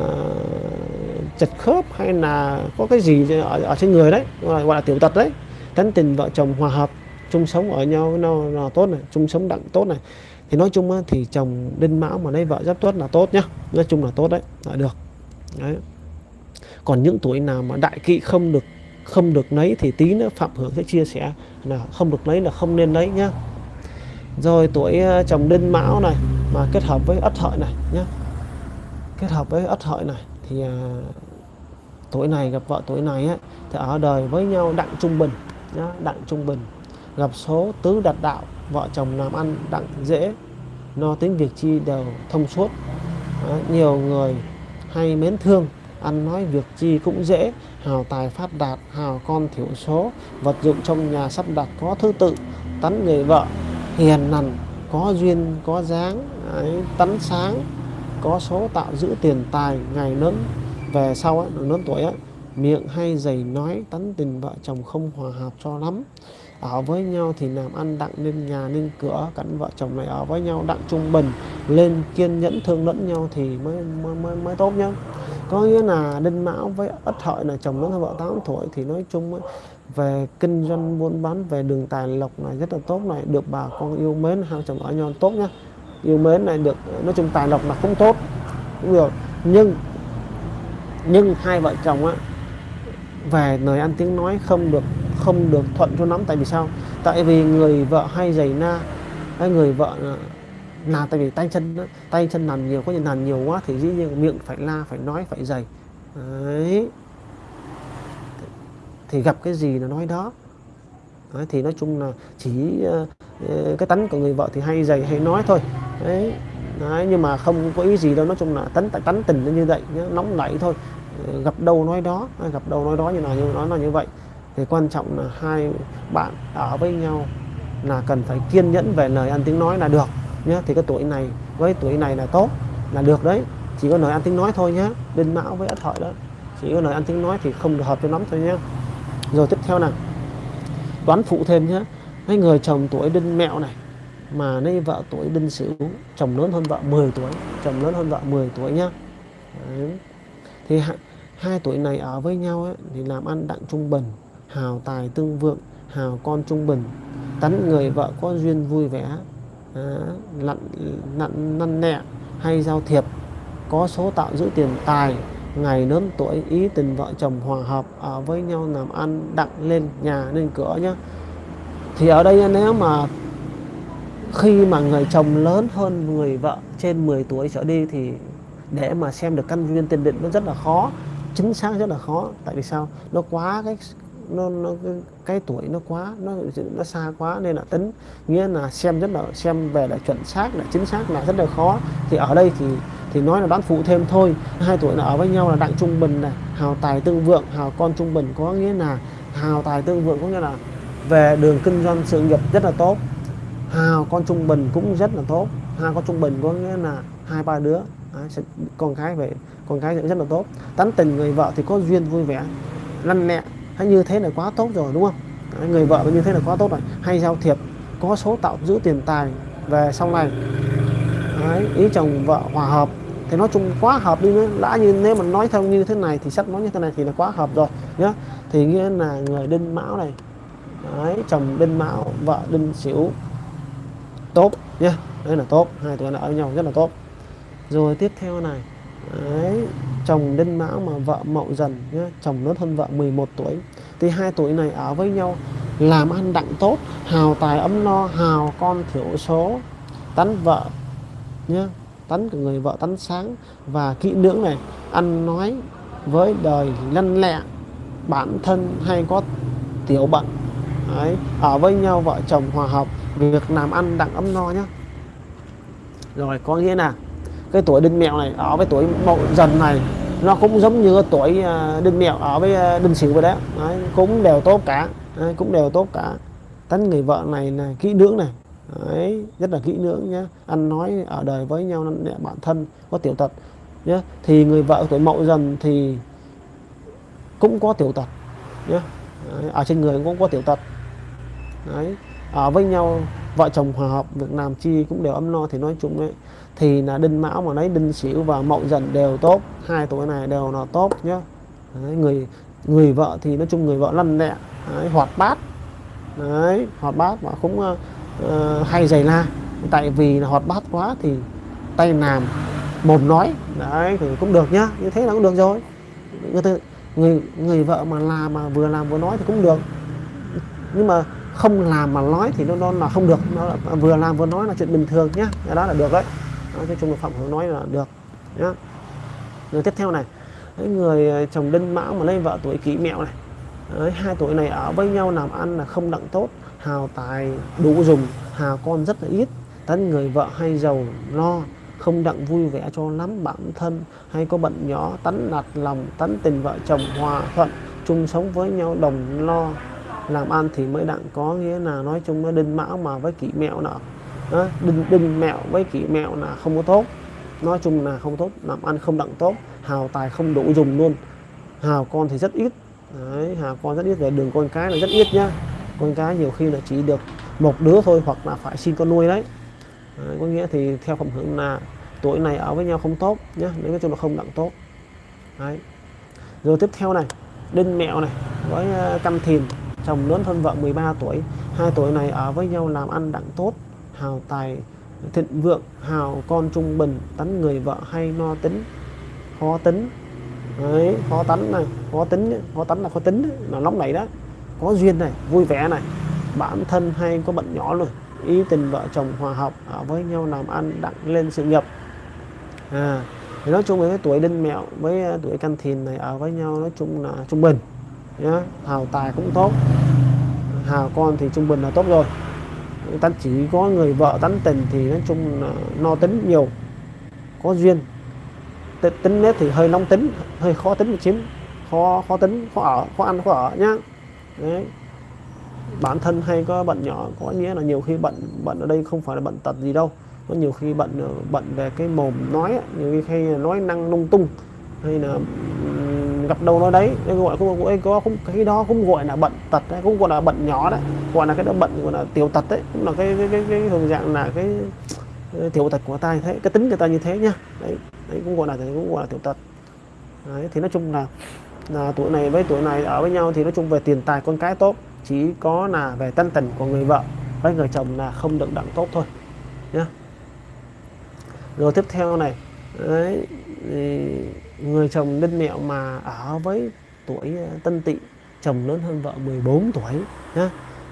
chật khớp hay là có cái gì ở, ở trên người đấy gọi là tiểu tật đấy. Tánh tình vợ chồng hòa hợp chung sống ở nhau nó là tốt này chung sống đặng tốt này. Thì nói chung á, thì chồng đinh mão mà lấy vợ giáp tuất là tốt nhá. Nói chung là tốt đấy là được. Đấy còn những tuổi nào mà đại kỵ không được không được lấy thì tí nữa phạm hưởng sẽ chia sẻ là không được lấy là không nên lấy nhá. Rồi tuổi ờ, chồng đinh mão này mà kết hợp với ất hợi này nhá. Kết hợp với ất hợi này thì à, tuổi này gặp vợ tuổi này á, thì ở đời với nhau đặng trung bình nhá, đặng trung bình. Gặp số tứ đặt đạo vợ chồng làm ăn đặng dễ no tính việc chi đều thông suốt. Đó, nhiều người hay mến thương ăn nói việc chi cũng dễ hào tài phát đạt hào con thiểu số vật dụng trong nhà sắp đặt có thứ tự tấn người vợ. Hiền nằn có duyên có dáng ấy, tánh sáng có số tạo giữ tiền tài ngày lớn về sau ấy, lớn tuổi ấy, miệng hay dày nói tấn tình vợ chồng không hòa hợp cho lắm. Ở với nhau thì làm ăn đặng nên nhà nên cửa cắn vợ chồng này ở với nhau đặng trung bình lên kiên nhẫn thương lẫn nhau thì mới mới mới, mới tốt nhá có nghĩa là đinh mão với ất hợi là chồng lớn hơn vợ 8 tuổi thì nói chung ấy, về kinh doanh buôn bán về đường tài lộc này rất là tốt này được bà con yêu mến hai chồng ở nhau tốt nhá. Yêu mến này được nói chung tài lộc là cũng tốt cũng được. Nhưng nhưng hai vợ chồng á về lời ăn tiếng nói không được không được thuận cho lắm. Tại vì sao? Tại vì người vợ hay giày na hay người vợ à, là tại vì tay chân tay chân làm nhiều có những làm nhiều quá thì dĩ nhiên miệng phải la phải nói phải dày. Đấy. Thì gặp cái gì là nói đó. Đấy, thì nói chung là chỉ uh, cái tánh của người vợ thì hay dày hay nói thôi. Đấy. Đấy, nhưng mà không có ý gì đâu nói chung là tánh tại tánh tình nó như vậy nhá, nóng nảy thôi. Ờ, gặp đâu nói đó gặp đâu nói đó như nào như nó là như vậy. Thì quan trọng là hai bạn ở với nhau là cần phải kiên nhẫn về lời ăn tiếng nói là được nhé thì cái tuổi này với tuổi này là tốt là được đấy. Chỉ có lời ăn tiếng nói thôi nhé đinh mão với ất hợi đó chỉ có lời ăn tiếng nói thì không được hợp cho lắm thôi nhé rồi tiếp theo nào. Đoán phụ thêm nhé mấy người chồng tuổi đinh mẹo này mà lấy vợ tuổi đinh sửu chồng lớn hơn vợ 10 tuổi chồng lớn hơn vợ 10 tuổi nhá. Đấy. thì hai, hai tuổi này ở với nhau ấy, thì làm ăn đặng trung bình hào tài tương vượng hào con trung bình. Tánh người vợ có duyên vui vẻ Ờ, lặn nặn năn nẹ hay giao thiệp. Có số tạo giữ tiền tài, ngày lớn tuổi, ý tình vợ chồng hòa hợp, ở với nhau làm ăn đặng lên nhà, lên cửa nhá. Thì ở đây nếu mà khi mà người chồng lớn hơn người vợ trên 10 tuổi trở đi thì để mà xem được căn nguyên tiền định nó rất là khó, chính xác rất là khó. Tại vì sao? Nó quá cái nó, nó cái, tuổi nó quá nó nó xa quá nên là tính. Nghĩa là xem rất là xem về là chuẩn xác là chính xác là rất là khó. Thì ở đây thì thì nói là đoán phụ thêm thôi. Hai tuổi là ở với nhau là đặng trung bình này hào tài tương vượng hào con trung bình có nghĩa là hào tài tương vượng có nghĩa là về đường kinh doanh sự nghiệp rất là tốt. Hào con trung bình cũng rất là tốt. Hào con trung bình có nghĩa là hai ba đứa à, con cái về con cái rất là tốt. Tán tình người vợ thì có duyên vui vẻ lăn lẹ hay như thế là quá tốt rồi đúng không? Người vợ như thế là quá tốt rồi. Hay giao thiệp có số tạo giữ tiền tài về sau này. Đấy, ý chồng vợ hòa hợp. Thì nói chung quá hợp đi nữa. Lã như nếu mà nói theo như thế này thì sắp nói như thế này thì là quá hợp rồi nhá thì nghĩa là người đinh mão này. Đấy, chồng đinh mão vợ đinh xỉu. Tốt nhá đây là tốt. Hai tuổi là ở nhau rất là tốt. Rồi tiếp theo này. Đấy, chồng đinh mão mà vợ mậu dần nhá chồng lớn hơn vợ 11 tuổi. Thì hai tuổi này ở với nhau làm ăn đặng tốt hào tài ấm no hào con thiểu số tánh vợ nhá tánh của người vợ tánh sáng. Và kỹ lưỡng này ăn nói với đời lăn lẹ bản thân hay có tiểu bận. Đấy, ở với nhau vợ chồng hòa hợp việc làm ăn đặng ấm no nhá. Rồi có nghĩa là cái tuổi đinh mẹo này ở với tuổi mậu dần này nó cũng giống như tuổi à, đinh mẹo ở với à, đinh sửu vậy đấy. đấy cũng đều tốt cả. Đấy, cũng đều tốt cả. Tánh người vợ này là kỹ lưỡng này. Đấy, rất là kỹ lưỡng nhé ăn nói ở đời với nhau bản thân có tiểu tật nhé thì người vợ tuổi mậu dần thì cũng có tiểu tật nhé Đấy, ở trên người cũng có tiểu tật. Đấy, ở với nhau vợ chồng hòa hợp việc làm chi cũng đều ấm no thì nói chung ấy thì là đinh mão mà lấy đinh sửu và mậu dần đều tốt. Hai tuổi này đều là tốt nhé Đấy, người người vợ thì nói chung người vợ lăn lẹ. Đấy, hoạt bát. Đấy hoạt bát mà cũng uh, hay giày la. Tại vì là hoạt bát quá thì tay làm mồm nói. Đấy thì cũng được nhá. Như thế là cũng được rồi. Người người người vợ mà làm mà vừa làm vừa nói thì cũng được. Nhưng mà không làm mà nói thì nó, nó là không được. Nó là, vừa làm vừa nói là chuyện bình thường nhá. Đó là được đấy nói chung là phạm hướng nói là được nhá. Người tiếp theo này Đấy, người ờ, chồng đinh mão mà lấy vợ tuổi kỷ mẹo này. Đấy, hai tuổi này ở với nhau làm ăn là không đặng tốt hào tài đủ dùng hào con rất là ít. Tấn người vợ hay giàu lo không đặng vui vẻ cho lắm bản thân. Hay có bận nhỏ tấn nạt lòng tấn tình vợ chồng hòa thuận chung sống với nhau đồng lo. Làm ăn thì mới đặng có nghĩa là nói chung nó đinh mão mà với kỷ mẹo nọ đó, đinh đinh mẹo với kỷ mẹo là không có tốt. Nói chung là không tốt làm ăn không đặng tốt hào tài không đủ dùng luôn. Hào con thì rất ít. Đấy, hào con rất ít về đường con cái là rất ít nhá. Con cái nhiều khi là chỉ được một đứa thôi hoặc là phải xin con nuôi đấy, đấy có nghĩa thì theo phẩm hưởng là tuổi này ở với nhau không tốt nhá nếu nói chung là không đặng tốt. Đấy. Rồi tiếp theo này đinh mẹo này với ờ, căn thìn chồng lớn hơn vợ 13 tuổi. Hai tuổi này ở với nhau làm ăn đặng tốt hào tài, thịnh vượng, hào con trung bình, tánh người vợ hay no tính, khó tính. Đấy, khó tánh này, khó tính khó tánh là khó tính là nóng nảy đó. Có duyên này, vui vẻ này. Bản thân hay có bận nhỏ rồi ý tình vợ chồng hòa hợp, ở với nhau làm ăn, đặng lên sự nghiệp. À thì nói chung với tuổi đinh mẹo với à, tuổi canh thìn này ở với nhau nói chung là trung bình, nhá. Hào tài cũng tốt. Hào con thì trung bình là tốt rồi ta chỉ có người vợ tán tình thì nói chung là no tính nhiều, có duyên. Tính nết thì hơi nóng tính, hơi khó tính một xíu, khó khó tính, khó ở, khó ăn, khó ở nhá. Đấy. Bản thân hay có bận nhỏ, có nghĩa là nhiều khi bận bận ở đây không phải là bận tật gì đâu. Có nhiều khi bận ờ, bận về cái mồm nói nhiều khi hay nói năng lung tung, hay là gặp đâu nói đấy. Nên gọi cũng gọi có không cái đó cũng gọi là bận tật đấy cũng gọi là bận nhỏ đấy. Gọi là cái đó bận gọi là tiểu tật đấy. Cũng là cái cái cái, cái thường dạng là cái, cái tiểu tật của ta như thế cái tính người ta như thế nhá đấy, đấy cũng gọi là cũng gọi là tiểu tật. Đấy, thì nói chung là là tuổi này với tuổi này ở với nhau thì nói chung về tiền tài con cái tốt chỉ có là về tân tình của người vợ với người chồng là không được đặng tốt thôi nhá. Rồi tiếp theo này đấy, thì người chồng đinh mẹo mà ở với tuổi ờ, tân tỵ chồng lớn hơn vợ 14 tuổi nhá.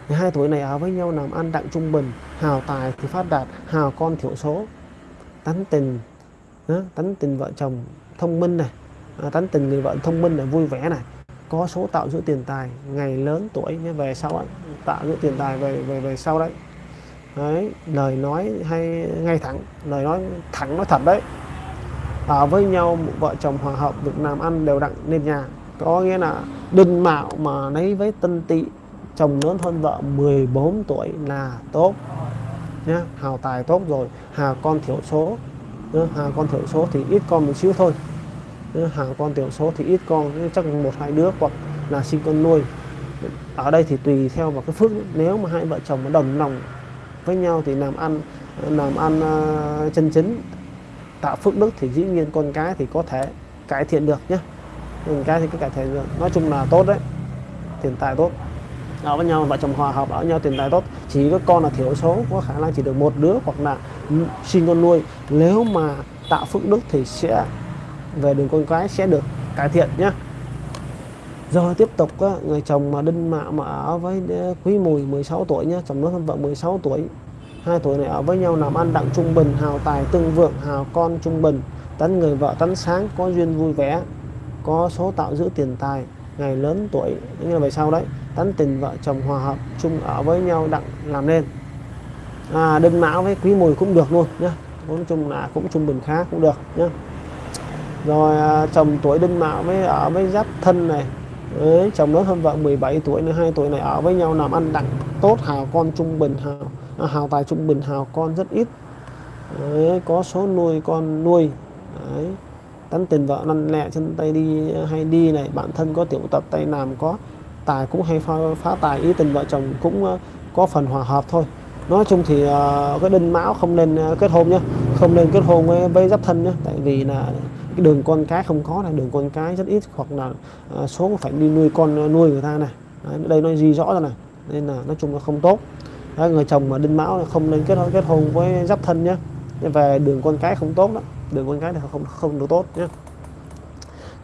Hai tuổi này ở với nhau làm ăn đặng trung bình hào tài thì phát đạt hào con thiểu số. Tánh tình tánh tình vợ chồng thông minh này à, tánh tình người vợ thông minh này vui vẻ này. Có số tạo giữ tiền tài ngày lớn tuổi nhé về sau ấy, tạo giữ tiền tài về về về sau đấy. Đấy lời nói hay ngay thẳng lời nói thẳng nói thật đấy ở với nhau vợ chồng hòa hợp việc làm ăn đều đặn nên nhà. Có nghĩa là đừng mạo mà lấy với tân tị chồng lớn hơn vợ 14 tuổi là tốt. Nhá, hào tài tốt rồi, hà con thiểu số. Hà con thiểu số thì ít con một xíu thôi. Hà con thiểu số thì ít con chắc một hai đứa hoặc là sinh con nuôi. Ở đây thì tùy theo vào cái phước. Nếu mà hai vợ chồng mà đồng lòng với nhau thì làm ăn làm ăn à, chân chính tạo phước đức thì dĩ nhiên con cái thì có thể cải thiện được nhé. Con cái thì có cải thiện được. Nói chung là tốt đấy. Tiền tài tốt. Ở với nhau, vợ chồng hòa hợp, ở với nhau, tiền tài tốt. Chỉ có con là thiểu số, có khả năng chỉ được một đứa hoặc là sinh con nuôi. Nếu mà tạo phước đức thì sẽ về đường con cái sẽ được cải thiện nhé. Rồi tiếp tục người chồng mà đinh mạo mà ở với quý mùi 16 tuổi nhé, chồng nó hơn vợ 16 tuổi hai tuổi này ở với nhau làm ăn đặng trung bình hào tài tương vượng hào con trung bình tấn người vợ tấn sáng có duyên vui vẻ có số tạo giữ tiền tài. Ngày lớn tuổi như là về sau đấy tấn tình vợ chồng hòa hợp chung ở với nhau đặng làm nên. À, đinh mão với quý mùi cũng được luôn nhá. Nói chung là cũng trung bình khá cũng được nhá. Rồi à, chồng tuổi đinh mão với ở với giáp thân này Đấy, chồng lớn hơn vợ 17 tuổi nữa hai tuổi này ở với nhau làm ăn đặng tốt hào con trung bình hào Ờ, hào tài trung bình hào con rất ít. Đấy, có số nuôi con nuôi. Đấy. tánh tình vợ lăn lẹ chân tay đi hay đi này bản thân có tiểu tật tay làm có tài cũng hay phá, phá tài ý tình vợ chồng cũng ờ, có phần hòa hợp thôi. Nói chung thì uh, cái đinh mão không nên kết hôn nhé không nên kết hôn với, với giáp thân nhé tại vì là cái đường con cái không có này đường con cái rất ít hoặc là uh, số phải đi nuôi con nuôi người ta này. Đấy, đây nó gì rõ ra này nên là nói chung là không tốt đó, người chồng mà đinh mão không nên kết hôn kết hôn với giáp thân nhé về đường con cái không tốt đó đường con cái thì không không được tốt nhé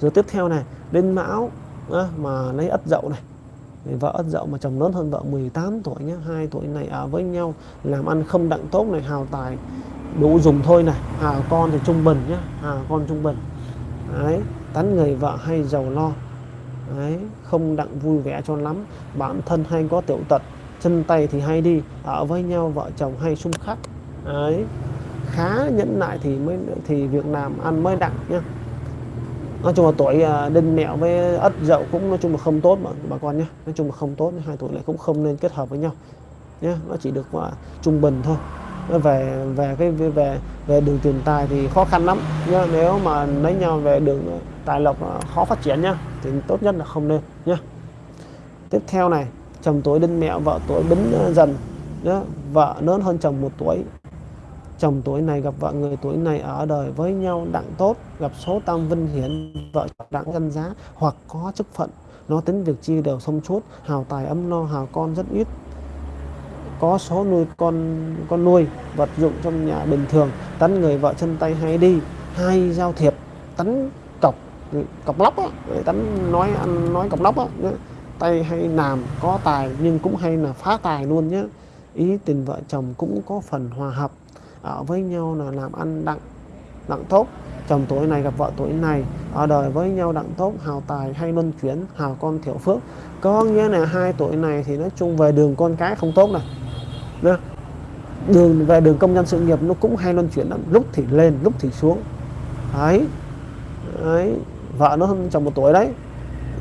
rồi tiếp theo này đinh mão đó, mà lấy ất dậu này. Vợ ất dậu mà chồng lớn hơn vợ 18 tuổi nhé hai tuổi này ở với nhau làm ăn không đặng tốt này hào tài đủ dùng thôi này. Hào con thì trung bình nhé hào con trung bình. Đấy tán người vợ hay giàu lo. Đấy không đặng vui vẻ cho lắm. Bản thân hay có tiểu tật chân tay thì hay đi ở với nhau vợ chồng hay xung khắc. Ấy khá nhẫn nại thì mới thì việc làm ăn mới đặng nhá. Nói chung là tuổi à, đinh mẹo với ất dậu cũng nói chung là không tốt mà bà con nhé nói chung là không tốt hai tuổi này cũng không nên kết hợp với nhau nhé nó chỉ được uh, trung bình thôi. Nó về về cái về về đường tiền tài thì khó khăn lắm nhá. Nếu mà lấy nhau về đường tài lộc khó phát triển nhá thì tốt nhất là không nên nhá. Tiếp theo này chồng tuổi đinh mẹ, vợ tuổi bính ờ, dần. Đó. vợ lớn hơn chồng một tuổi. Chồng tuổi này gặp vợ người tuổi này ở đời với nhau đặng tốt, gặp số tam vinh hiển, vợ đặng danh giá hoặc có chức phận. Nó tính việc chi đều thông suốt, hào tài ấm no, hào con rất ít. Có số nuôi con con nuôi, vật dụng trong nhà bình thường tấn người vợ chân tay hay đi, hay giao thiệp tấn cọc cọc lóc á tấn nói ăn, nói cọc lóc á tay hay làm có tài nhưng cũng hay là phá tài luôn nhé ý tình vợ chồng cũng có phần hòa hợp ở với nhau là làm ăn đặng đặng tốt chồng tuổi này gặp vợ tuổi này ở đời với nhau đặng tốt hào tài hay luân chuyển hào con thiểu phước có nghĩa là hai tuổi này thì nói chung về đường con cái không tốt này Nha. đường về đường công nhân sự nghiệp nó cũng hay luân chuyển lắm lúc thì lên lúc thì xuống đấy, đấy. vợ nó hơn chồng một tuổi đấy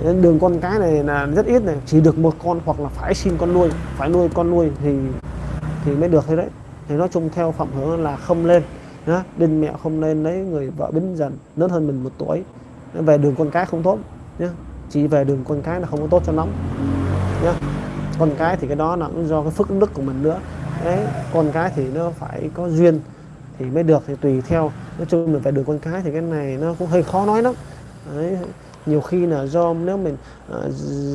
đường con cái này là rất ít này. Chỉ được một con hoặc là phải xin con nuôi, phải nuôi con nuôi thì thì mới được thế đấy. Thì nói chung theo phạm hướng là không lên, nhá. Đinh mẹ không lên lấy người vợ bính dần, lớn hơn mình một tuổi. Về đường con cái không tốt, nhá. Chỉ về đường con cái là không có tốt cho lắm, nhá. Con cái thì cái đó là cũng do cái phước đức của mình nữa. Đấy, con cái thì nó phải có duyên thì mới được, thì tùy theo. Nói chung là về đường con cái thì cái này nó cũng hơi khó nói lắm. Đấy nhiều khi là do nếu mình uh,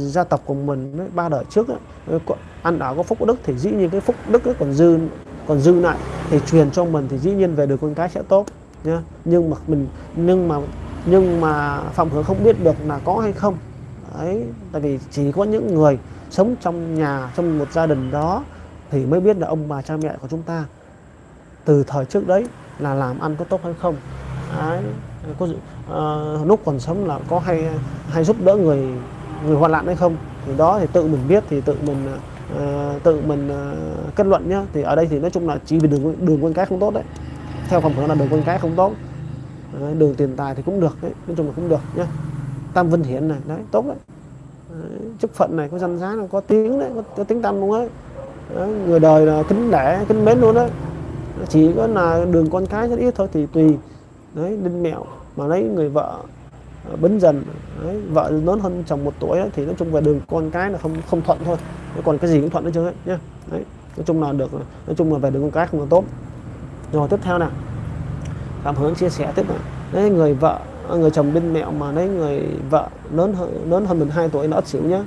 gia tộc của mình ba đời trước ấy, ờ, ăn ở có phúc đức thì dĩ nhiên cái phúc đức ấy còn dư còn dư lại. Thì truyền cho mình thì dĩ nhiên về được con cái sẽ tốt nhá. Nhưng mà mình nhưng mà nhưng mà phạm hướng không biết được là có hay không. Ấy tại vì chỉ có những người sống trong nhà trong một gia đình đó thì mới biết là ông bà cha mẹ của chúng ta từ thời trước đấy là làm ăn có tốt hay không. Đấy có uh, lúc còn sống là có hay hay giúp đỡ người người hoạn nạn hay không? Thì đó thì tự mình biết thì tự mình uh, tự mình uh, kết luận nhá. Thì ở đây thì nói chung là chỉ vì đường đường con cái không tốt đấy. Theo phẩm hướng là đường con cái không tốt. Đấy, đường tiền tài thì cũng được đấy nói chung là cũng được nhá. Tam vinh hiển này đấy tốt đấy, đấy chức phận này có danh giá này có tiếng đấy có, có tiếng tâm luôn đấy. đấy người đời là kính đẻ kính mến luôn đấy. Chỉ có là đường con cái rất ít thôi thì tùy. Đấy đinh mẹo mà lấy người vợ à, bấn dần đấy, vợ lớn hơn chồng một tuổi ấy, thì nói chung về đường con cái là không không thuận thôi. Còn cái gì cũng thuận hết trơn ấy nhá. Đấy nói chung là được nói chung là về đường con cái không là tốt. Rồi tiếp theo nào. Cảm hứng chia sẻ tiếp này. Đấy người vợ à, người chồng bên mẹo mà lấy người vợ lớn hơn lớn hơn mình 2 tuổi nó ất xỉu nhá.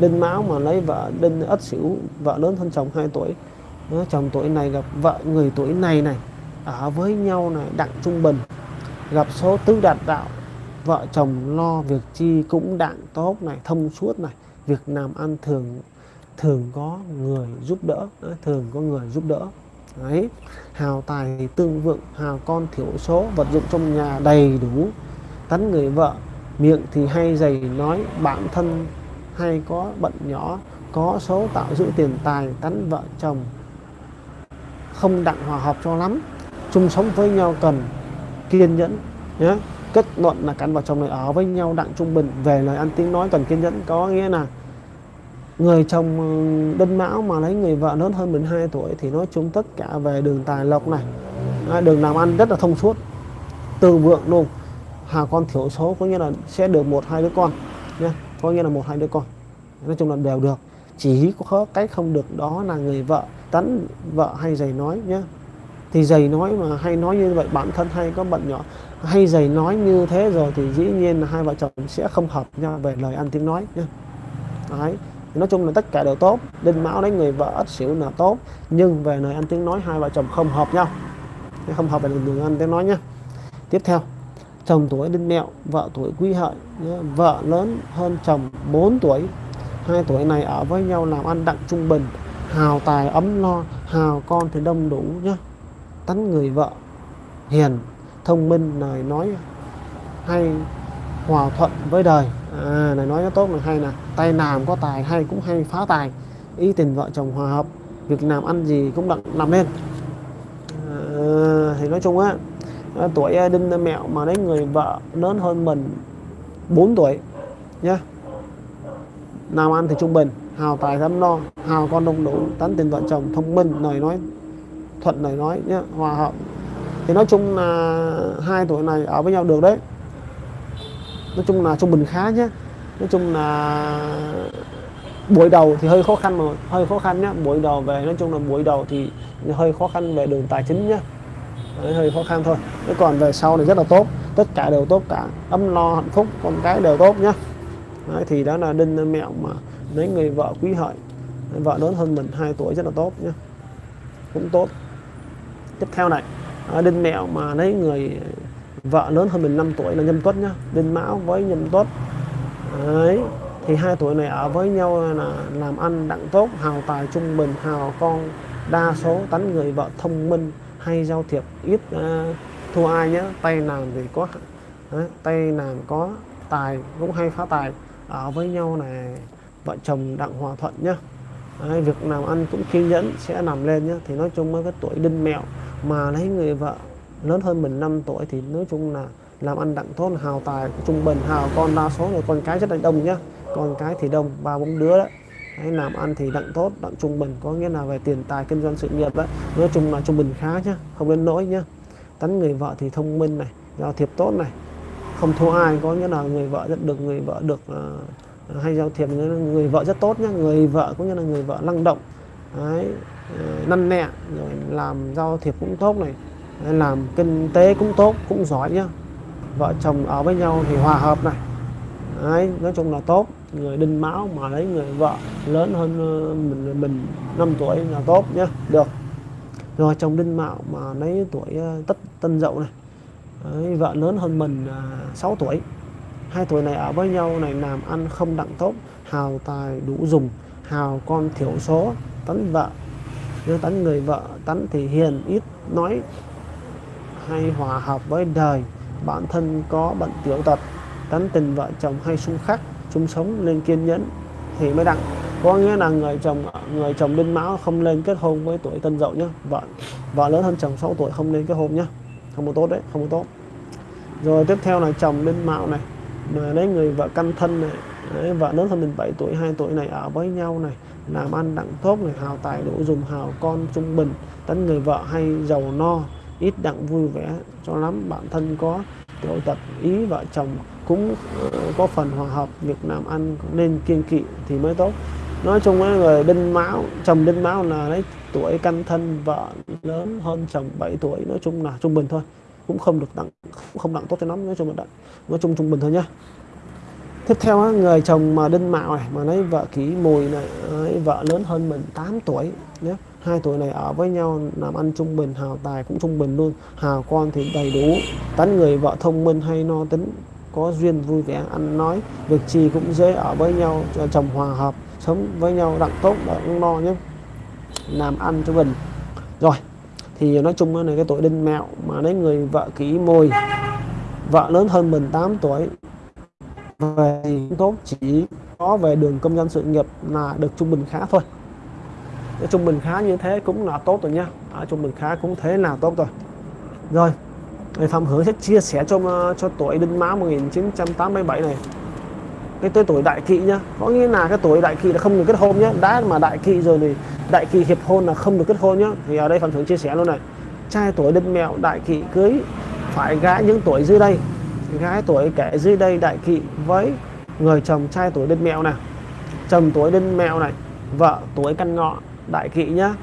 Đinh máu mà lấy vợ đinh ất xỉu vợ lớn hơn chồng 2 tuổi. Đó, chồng tuổi này gặp vợ người tuổi này này ở với nhau này đặng trung bình gặp số tứ đạt đạo, vợ chồng lo việc chi cũng đặng tốt này thông suốt này. Việc làm ăn thường thường có người giúp đỡ thường có người giúp đỡ. Đấy, hào tài tương vượng, hào con thiểu số, vật dụng trong nhà đầy đủ. Tấn người vợ, miệng thì hay dày nói bản thân hay có bận nhỏ, có số tạo giữ tiền tài tấn vợ chồng. Không đặng hòa hợp cho lắm. Chung sống với nhau cần kiên nhẫn nhé kết luận là cán vợ chồng này ở với nhau, đặng trung bình, về lời ăn tiếng nói cần kiên nhẫn. Có nghĩa là người chồng ừ, đinh mão mà lấy người vợ lớn hơn mình 2 tuổi thì nói chung tất cả về đường tài lộc này à, đường làm ăn rất là thông suốt, từ vượng luôn. Hà con thiểu số có nghĩa là sẽ được một, hai đứa con nhé có nghĩa là một, hai đứa con. Nói chung là đều được. Chỉ có cái không được đó là người vợ tán vợ hay giày nói nhé thì dày nói mà hay nói như vậy, bản thân hay, có bận nhỏ hay dày nói như thế rồi thì dĩ nhiên là hai vợ chồng sẽ không hợp nhau về lời ăn tiếng nói nhé đấy nói chung là tất cả đều tốt, đinh mão đấy người vợ ất xỉu là tốt, nhưng về lời ăn tiếng nói hai vợ chồng không hợp nhau. Không hợp về lời ăn tiếng nói nhé tiếp theo, chồng tuổi đinh mẹo, vợ tuổi quý hợi vợ lớn hơn chồng 4 tuổi. Hai tuổi này ở với nhau làm ăn đặng trung bình, hào tài ấm lo hào con thì đông đủ nhé tánh người vợ hiền thông minh lời nói hay hòa thuận với đời. À này nói nó tốt là hay nè. Tay làm có tài hay cũng hay phá tài. Ý tình vợ chồng hòa hợp việc làm ăn gì cũng đặng làm lên à, thì nói chung á à, tuổi à, đinh à, mẹo mà lấy người vợ lớn hơn mình 4 tuổi nhá. Làm ăn thì trung bình hào tài thắm lo hào con đông đủ tán tình vợ chồng thông minh lời nói thuận lời nói nhé hòa hợp. Thì nói chung là hai tuổi này ở với nhau được đấy. Nói chung là trung bình khá nhé nói chung là buổi đầu thì hơi khó khăn mà hơi khó khăn nhá. Buổi đầu về nói chung là buổi đầu thì hơi khó khăn về đường tài chính nhá. Đấy, hơi khó khăn thôi. Thế còn về sau thì rất là tốt. Tất cả đều tốt cả. Ấm lo hạnh phúc con cái đều tốt nhá. Đấy, thì đó là đinh mẹo mà lấy người vợ quý hợi. Vợ lớn hơn mình 2 tuổi rất là tốt nhá. Cũng tốt tiếp theo này à, đinh mẹo mà lấy người vợ lớn hơn mình 5 tuổi là nhâm tuất nhá. Đinh mão với nhâm tuất. Đấy thì hai tuổi này ở với nhau là làm ăn đặng tốt hào tài trung bình hào con đa số tánh người vợ thông minh hay giao thiệp ít uh, thua ai nhé tay làm thì có đấy, tay làm có tài cũng hay phá tài. Ở với nhau này vợ chồng đặng hòa thuận nhá đấy, việc làm ăn cũng kiên nhẫn sẽ làm lên nhá. Thì nói chung với cái tuổi đinh mẹo mà lấy người vợ lớn hơn mình 5 tuổi thì nói chung là làm ăn đặng tốt hào tài trung bình hào con đa số là con cái rất là đông nhá. Con cái thì đông ba bốn đứa đấy Đấy, làm ăn thì đặng tốt đặng trung bình có nghĩa là về tiền tài kinh doanh sự nghiệp đấy nói chung là trung bình khá nhá không đến nỗi nhá. Tánh người vợ thì thông minh này giao thiệp tốt này không thua ai có nghĩa là người vợ rất được người vợ được uh, hay giao thiệp người, người vợ rất tốt nhá người vợ cũng như là người vợ năng động. Đấy, ờ, năn nẹ rồi làm giao thiệp cũng tốt này. Làm kinh tế cũng tốt cũng giỏi nhá. Vợ chồng ở với nhau thì hòa hợp này. Đấy, nói chung là tốt. Người đinh máu mà lấy người vợ lớn hơn ờ, mình mình 5 tuổi là tốt nhá, được. Rồi chồng đinh mạo mà lấy tuổi ờ, tất tân dậu này. Đấy, vợ lớn hơn mình à, 6 tuổi hai tuổi này ở với nhau này làm ăn không đặng tốt, hào tài đủ dùng, hào con thiểu số tấn vợ. Nếu tấn người vợ tấn thì hiền, ít nói, hay hòa hợp với đời. Bản thân có bận tiểu tật tấn tình vợ chồng hay xung khắc, chung sống nên kiên nhẫn thì mới đặng. Có nghĩa là người chồng người chồng đinh mão không lên kết hôn với tuổi tân dậu nhá. Vợ vợ lớn hơn chồng 6 tuổi không lên kết hôn nhá. Không có tốt đấy, không có tốt. Rồi tiếp theo là chồng đinh mão này mà lấy người vợ căn thân này đấy, vợ lớn hơn mình 7 tuổi 2 tuổi này ở với nhau này làm ăn đặng tốt này hào tài đủ dùng hào con trung bình tấn người vợ hay giàu no ít đặng vui vẻ cho lắm. Bản thân có tiểu tật ý vợ chồng cũng ờ, có phần hòa hợp việc làm ăn nên kiên kỵ thì mới tốt. Nói chung ấy, người đinh mão chồng đinh mão là lấy tuổi căn thân vợ lớn hơn chồng 7 tuổi nói chung là trung bình thôi cũng không được đặng không đặng tốt cho lắm nói chung là đặng nói chung trung bình thôi nhá. Tiếp theo á người chồng mà đinh mạo này mà lấy vợ ký mùi này ấy, vợ lớn hơn mình 8 tuổi nhé hai tuổi này ở với nhau làm ăn trung bình hào tài cũng trung bình luôn hào con thì đầy đủ. Tán người vợ thông minh hay no tính có duyên vui vẻ ăn nói việc gì cũng dễ ở với nhau cho chồng hòa hợp sống với nhau đặng tốt đặng no nhé làm ăn cho mình rồi thì nói chung là cái tuổi đinh mẹo mà lấy người vợ kỹ môi vợ lớn hơn mình 8 tuổi về tốt chỉ có về đường công dân sự nghiệp là được trung bình khá thôi. Cái trung bình khá như thế cũng là tốt rồi nhá à, trung bình khá cũng thế là tốt rồi. Rồi Phạm Hưởng sẽ chia sẻ cho ờ, cho tuổi Đinh Mão 1987 này cái tuổi tuổi đại kỵ nhá. Có nghĩa là cái tuổi đại kỵ là không được kết hôn nhá. Đã mà đại kỵ rồi thì đại kỵ hiệp hôn là không được kết hôn nhá. Thì ở đây phạm thượng chia sẻ luôn này. Trai tuổi đinh mẹo đại kỵ cưới phải gái những tuổi dưới đây. Gái tuổi kẻ dưới đây đại kỵ với người chồng trai tuổi đinh mẹo này. Chồng tuổi đinh mẹo này vợ tuổi căn ngọ đại kỵ nhá.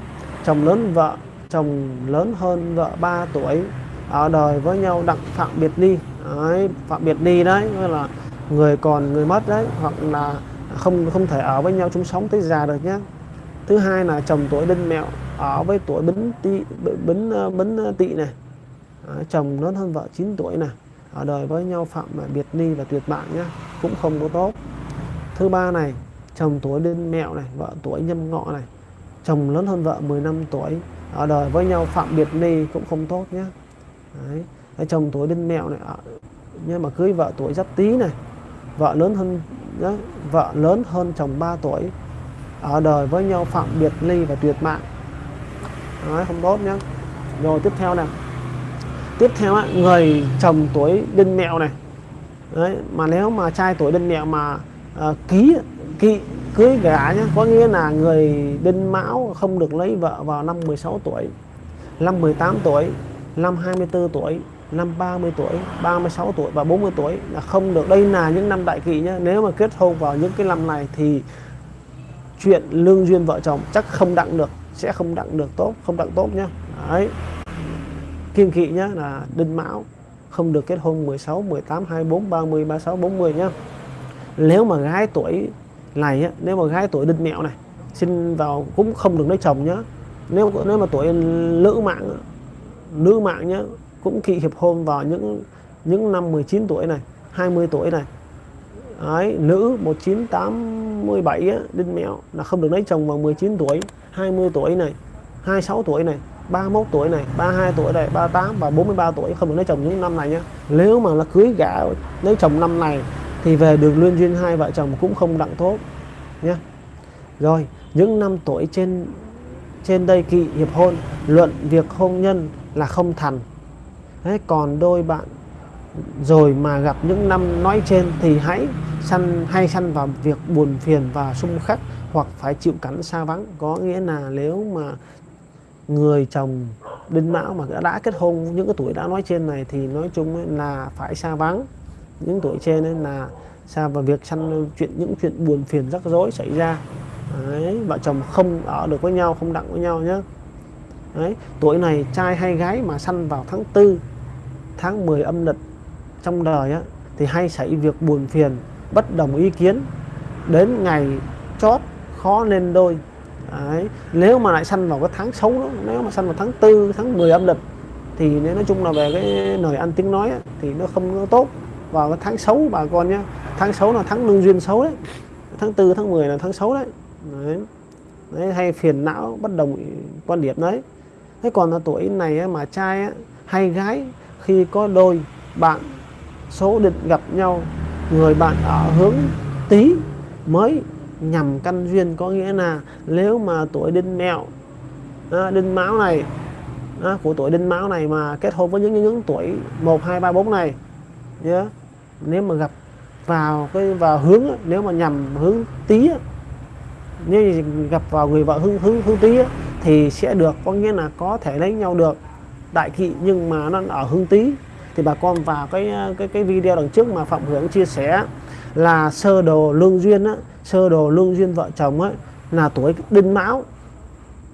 Chồng lớn vợ. Chồng lớn hơn vợ 3 tuổi. Ở đời với nhau đặng phạm biệt ly đấy, phạm biệt ly đấy nghĩa là người còn người mất đấy hoặc là không không thể ở với nhau chung sống tới già được nhé thứ hai là chồng tuổi đinh mẹo ở với tuổi bính tỵ bính ờ, bính tị tỵ này. À, chồng lớn hơn vợ 9 tuổi này ở đời với nhau phạm biệt ly và tuyệt mạng nhé cũng không có tốt. Thứ ba này chồng tuổi đinh mẹo này vợ tuổi nhâm ngọ này. Chồng lớn hơn vợ 15 tuổi ở đời với nhau phạm biệt ly cũng không tốt nhé Đấy. Chồng tuổi đinh mẹo này nhưng mà cưới vợ tuổi giáp tý này vợ lớn hơn đó, vợ lớn hơn chồng 3 tuổi ở đời với nhau phạm biệt ly và tuyệt mạng. Đấy, không tốt nhé rồi tiếp theo này tiếp theo ấy, người chồng tuổi đinh mẹo này. Đấy, mà nếu mà trai tuổi đinh mẹo mà uh, ký kỵ cưới gả nhé có nghĩa là người đinh mão không được lấy vợ vào năm 16 tuổi năm 18 tuổi năm 24 tuổi năm 30 tuổi 36 tuổi và 40 tuổi là không được. Đây là những năm đại kỵ nhé nếu mà kết hôn vào những cái năm này thì chuyện lương duyên vợ chồng chắc không đặng được sẽ không đặng được tốt không đặng tốt nhá. Đấy. Kiên kỵ nhá là đinh mão không được kết hôn 16 18 24 30 36 40 nhá. Nếu mà gái tuổi này á, nếu mà gái tuổi đinh mẹo này sinh vào cũng không được lấy chồng nhá. Nếu nếu mà tuổi nữ mạng nữ mạng nhá cũng kỵ hiệp hôn vào những những năm 19 tuổi này 20 tuổi này. Đấy, nữ 1987 á, đinh mẹo là không được lấy chồng vào 19 tuổi 20 tuổi này 26 tuổi này 31 tuổi này 32 tuổi này 38 và 43 tuổi không được lấy chồng những năm này nhé nếu mà là cưới gả lấy chồng năm này thì về đường luyên duyên hai vợ chồng cũng không đặng tốt nhé rồi những năm tuổi trên trên đây kỵ hiệp hôn luận việc hôn nhân là không thành thế còn đôi bạn rồi mà gặp những năm nói trên thì hãy săn hay săn vào việc buồn phiền và xung khắc hoặc phải chịu cảnh xa vắng. Có nghĩa là nếu mà người chồng đinh mão mà đã, đã kết hôn những cái tuổi đã nói trên này thì nói chung là phải xa vắng. Những tuổi trên nên là xa vào việc săn chuyện những chuyện buồn phiền rắc rối xảy ra. Đấy, vợ chồng không ở được với nhau không đặng với nhau nhé Đấy, tuổi này trai hay gái mà săn vào tháng 4 tháng 10 âm lịch trong đời á, thì hay xảy việc buồn phiền bất đồng ý kiến. Đến ngày chót khó nên đôi. Đấy. nếu mà lại săn vào cái tháng xấu đó nếu mà săn vào tháng 4 tháng 10 âm lịch thì nếu nói chung là về cái lời ăn tiếng nói á, thì nó không có tốt. Vào cái tháng xấu bà con nhé tháng xấu là tháng lương duyên xấu đấy. Tháng 4 tháng 10 là tháng xấu đấy, đấy. đấy hay phiền não bất đồng quan điểm đấy. Thế còn là tuổi này á, mà trai á, hay gái khi có đôi bạn số định gặp nhau người bạn ở hướng tí mới nhằm căn duyên. Có nghĩa là nếu mà tuổi đinh mẹo à, đinh mão này à, của tuổi đinh mão này mà kết hôn với những những tuổi 1 2 3 4 này nhớ nếu mà gặp vào cái vào hướng nếu mà nhằm hướng tí nếu gặp vào người vợ hướng hướng hướng tí thì sẽ được có nghĩa là có thể lấy nhau được đại kỵ nhưng mà nó ở hướng tý thì bà con vào cái cái cái video đằng trước mà phạm hưởng chia sẻ là sơ đồ lương duyên á sơ đồ lương duyên vợ chồng ấy là tuổi đinh mão.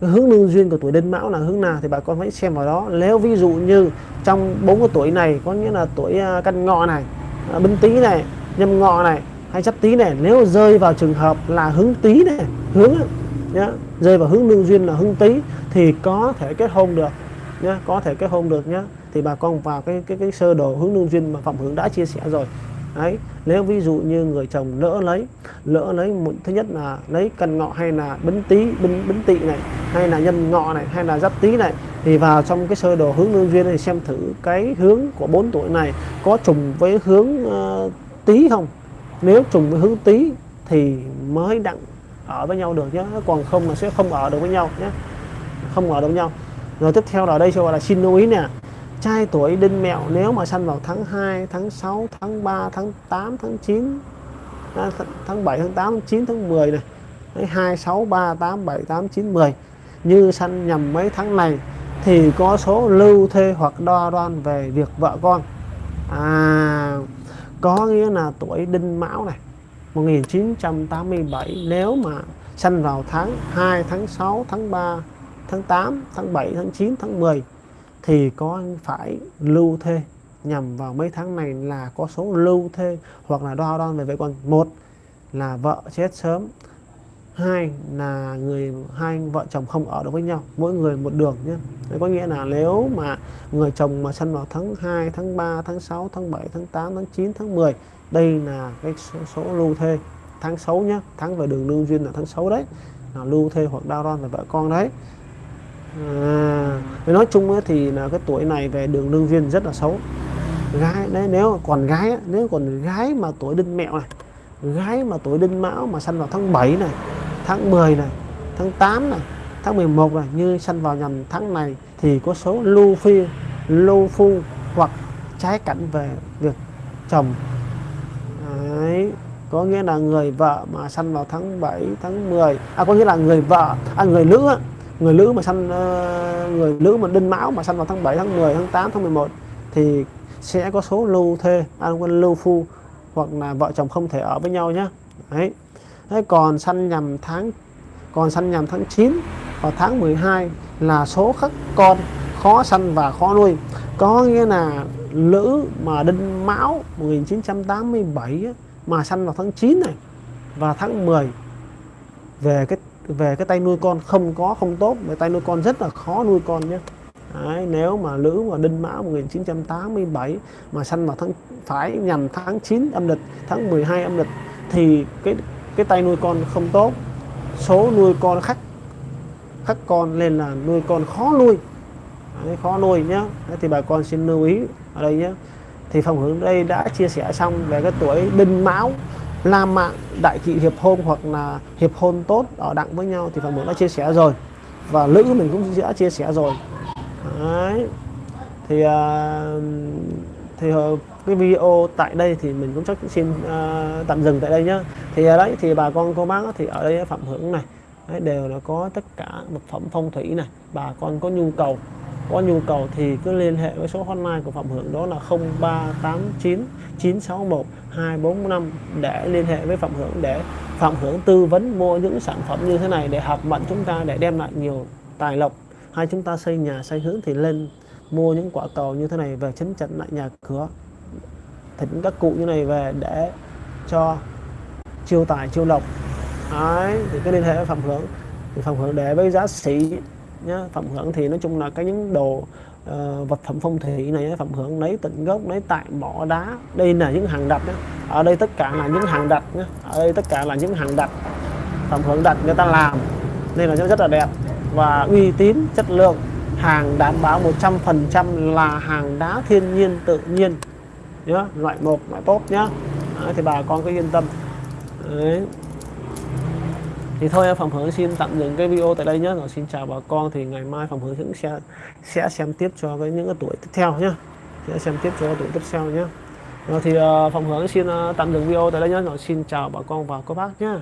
Cái hướng lương duyên của tuổi đinh mão là hướng nào thì bà con hãy xem vào đó. Nếu ví dụ như trong bốn cái tuổi này có nghĩa là tuổi à, căn ngọ này binh bính tý này nhâm ngọ này hay chấp tý này nếu rơi vào trường hợp là hướng tý này hướng nhá rơi vào hướng lương duyên là hướng tý thì có thể kết hôn được nhé có thể kết hôn được nhé thì bà con vào cái cái cái sơ đồ hướng lương duyên mà phạm hướng đã chia sẻ rồi. Đấy nếu ví dụ như người chồng lỡ lấy lỡ lấy một thứ nhất là lấy cần ngọ hay là bính tý bính bính tỵ này hay là nhân ngọ này hay là giáp tý này thì vào trong cái sơ đồ hướng lương duyên này xem thử cái hướng của bốn tuổi này có trùng với hướng uh, tý không. Nếu trùng với hướng tý thì mới đặng ở với nhau được nhé còn không là sẽ không ở được với nhau nhé không ở được với nhau rồi tiếp theo là đây sẽ gọi là xin lưu ý nè. Trai tuổi đinh mẹo nếu mà sanh vào tháng 2, tháng 6, tháng 3, tháng 8, tháng 9 à, tháng 7 tháng 8 tháng 9 tháng 10 này. Đấy, 2 6 3 8 7 8 9 10 như sanh nhầm mấy tháng này thì có số lưu thê hoặc đo đoan về việc vợ con. À có nghĩa là tuổi đinh mão này 1987 nếu mà sanh vào tháng 2 tháng 6 tháng 3 tháng 8 tháng 7 tháng 9 tháng 10 thì có phải lưu thê nhằm vào mấy tháng này là có số lưu thê hoặc là đo đo về vợ con một là vợ chết sớm hai là người hai vợ chồng không ở được với nhau mỗi người một đường nhé. Đấy có nghĩa là nếu mà người chồng mà sanh vào tháng 2 tháng 3 tháng 6 tháng 7 tháng 8 tháng 9 tháng 10 đây là cái số, số lưu thê tháng 6 nhé. Tháng về đường lương duyên là tháng 6 đấy là lưu thê hoặc đau đoan về vợ con đấy à, nói chung ấy, thì là cái tuổi này về đường lương duyên rất là xấu gái đấy nếu còn gái nếu còn gái mà tuổi đinh mẹo này gái mà tuổi đinh mão mà sanh vào tháng 7 này tháng 10 này tháng 8 này tháng 11 này như sanh vào nhằm tháng này thì có số lưu phi lưu phu hoặc trái cảnh về việc chồng Đấy. có nghĩa là người vợ mà sanh vào tháng 7 tháng 10 à có nghĩa là người vợ à người nữ người nữ mà sanh ờ, người nữ mà đinh mão mà sanh vào tháng 7 tháng 10 tháng 8 tháng 11 thì sẽ có số lưu thê à, lưu phu hoặc là vợ chồng không thể ở với nhau nhé đấy. Thế còn sanh nhằm tháng còn sanh nhằm tháng 9 và tháng 12 là số các con khó sanh và khó nuôi. Có nghĩa là nữ mà đinh mão 1987 mà sanh vào tháng 9 này và tháng 10 về cái về cái tay nuôi con không có không tốt về tay nuôi con rất là khó nuôi con nhé. Đấy, nếu mà lữ mà đinh mão 1987 mà sanh vào tháng phải nhằm tháng 9 âm lịch tháng 12 âm lịch thì cái cái tay nuôi con không tốt số nuôi con khắc khắc con nên là nuôi con khó nuôi. Đấy, khó nuôi nhé. Đấy, thì bà con xin lưu ý ở đây nhé. Thì phòng hướng đây đã chia sẻ xong về cái tuổi đinh mão la mạng đại kỵ hiệp hôn hoặc là hiệp hôn tốt ở đặng với nhau thì phần hướng đã chia sẻ rồi. Và lữ mình cũng đã chia sẻ rồi. Đấy. thì uh, thì uh, cái video tại đây thì mình cũng chắc xin uh, tạm dừng tại đây nhá. Thì uh, đấy thì bà con cô bác thì ở đây phạm hưởng này. Đấy, đều là có tất cả vật phẩm phong thủy này. Bà con có nhu cầu có nhu cầu thì cứ liên hệ với số hotline của phạm hưởng đó là 0389 961 245 để liên hệ với phạm hưởng để phạm hưởng tư vấn mua những sản phẩm như thế này để hợp mệnh chúng ta để đem lại nhiều tài lộc. Hay chúng ta xây nhà xây hướng thì lên mua những quả cầu như thế này về chấn chỉnh lại nhà cửa. Thỉnh các cụ như này về để cho chiêu tài chiêu lộc. Đấy, thì cái liên hệ với phạm hưởng. Thì phạm hưởng để với giá sĩ nhá. Phạm hưởng thì nói chung là cái những đồ uh, vật phẩm phong thủy này phạm hưởng lấy tận gốc lấy tại mỏ đá. Đây là những hàng đặt nhá. ở đây tất cả là những hàng đặt nhá. ở đây tất cả là những hàng đặt. Phạm hưởng đặt người ta làm. Nên là nó rất là đẹp. Và uy tín chất lượng hàng đảm bảo 100% là hàng đá thiên nhiên tự nhiên. Nhá loại một loại tốt nhá. Đấy, thì bà con cứ yên tâm. Đấy thì thôi phòng hướng xin tạm dừng cái video tại đây nhé rồi xin chào bà con. Thì ngày mai phòng hướng cũng sẽ sẽ xem tiếp cho cái những cái tuổi tiếp theo nhé sẽ xem tiếp cho tuổi tiếp theo nhé rồi thì ờ, Phạm phòng hướng xin ờ, tạm dừng video tại đây nhé rồi xin chào bà con và các bác nhé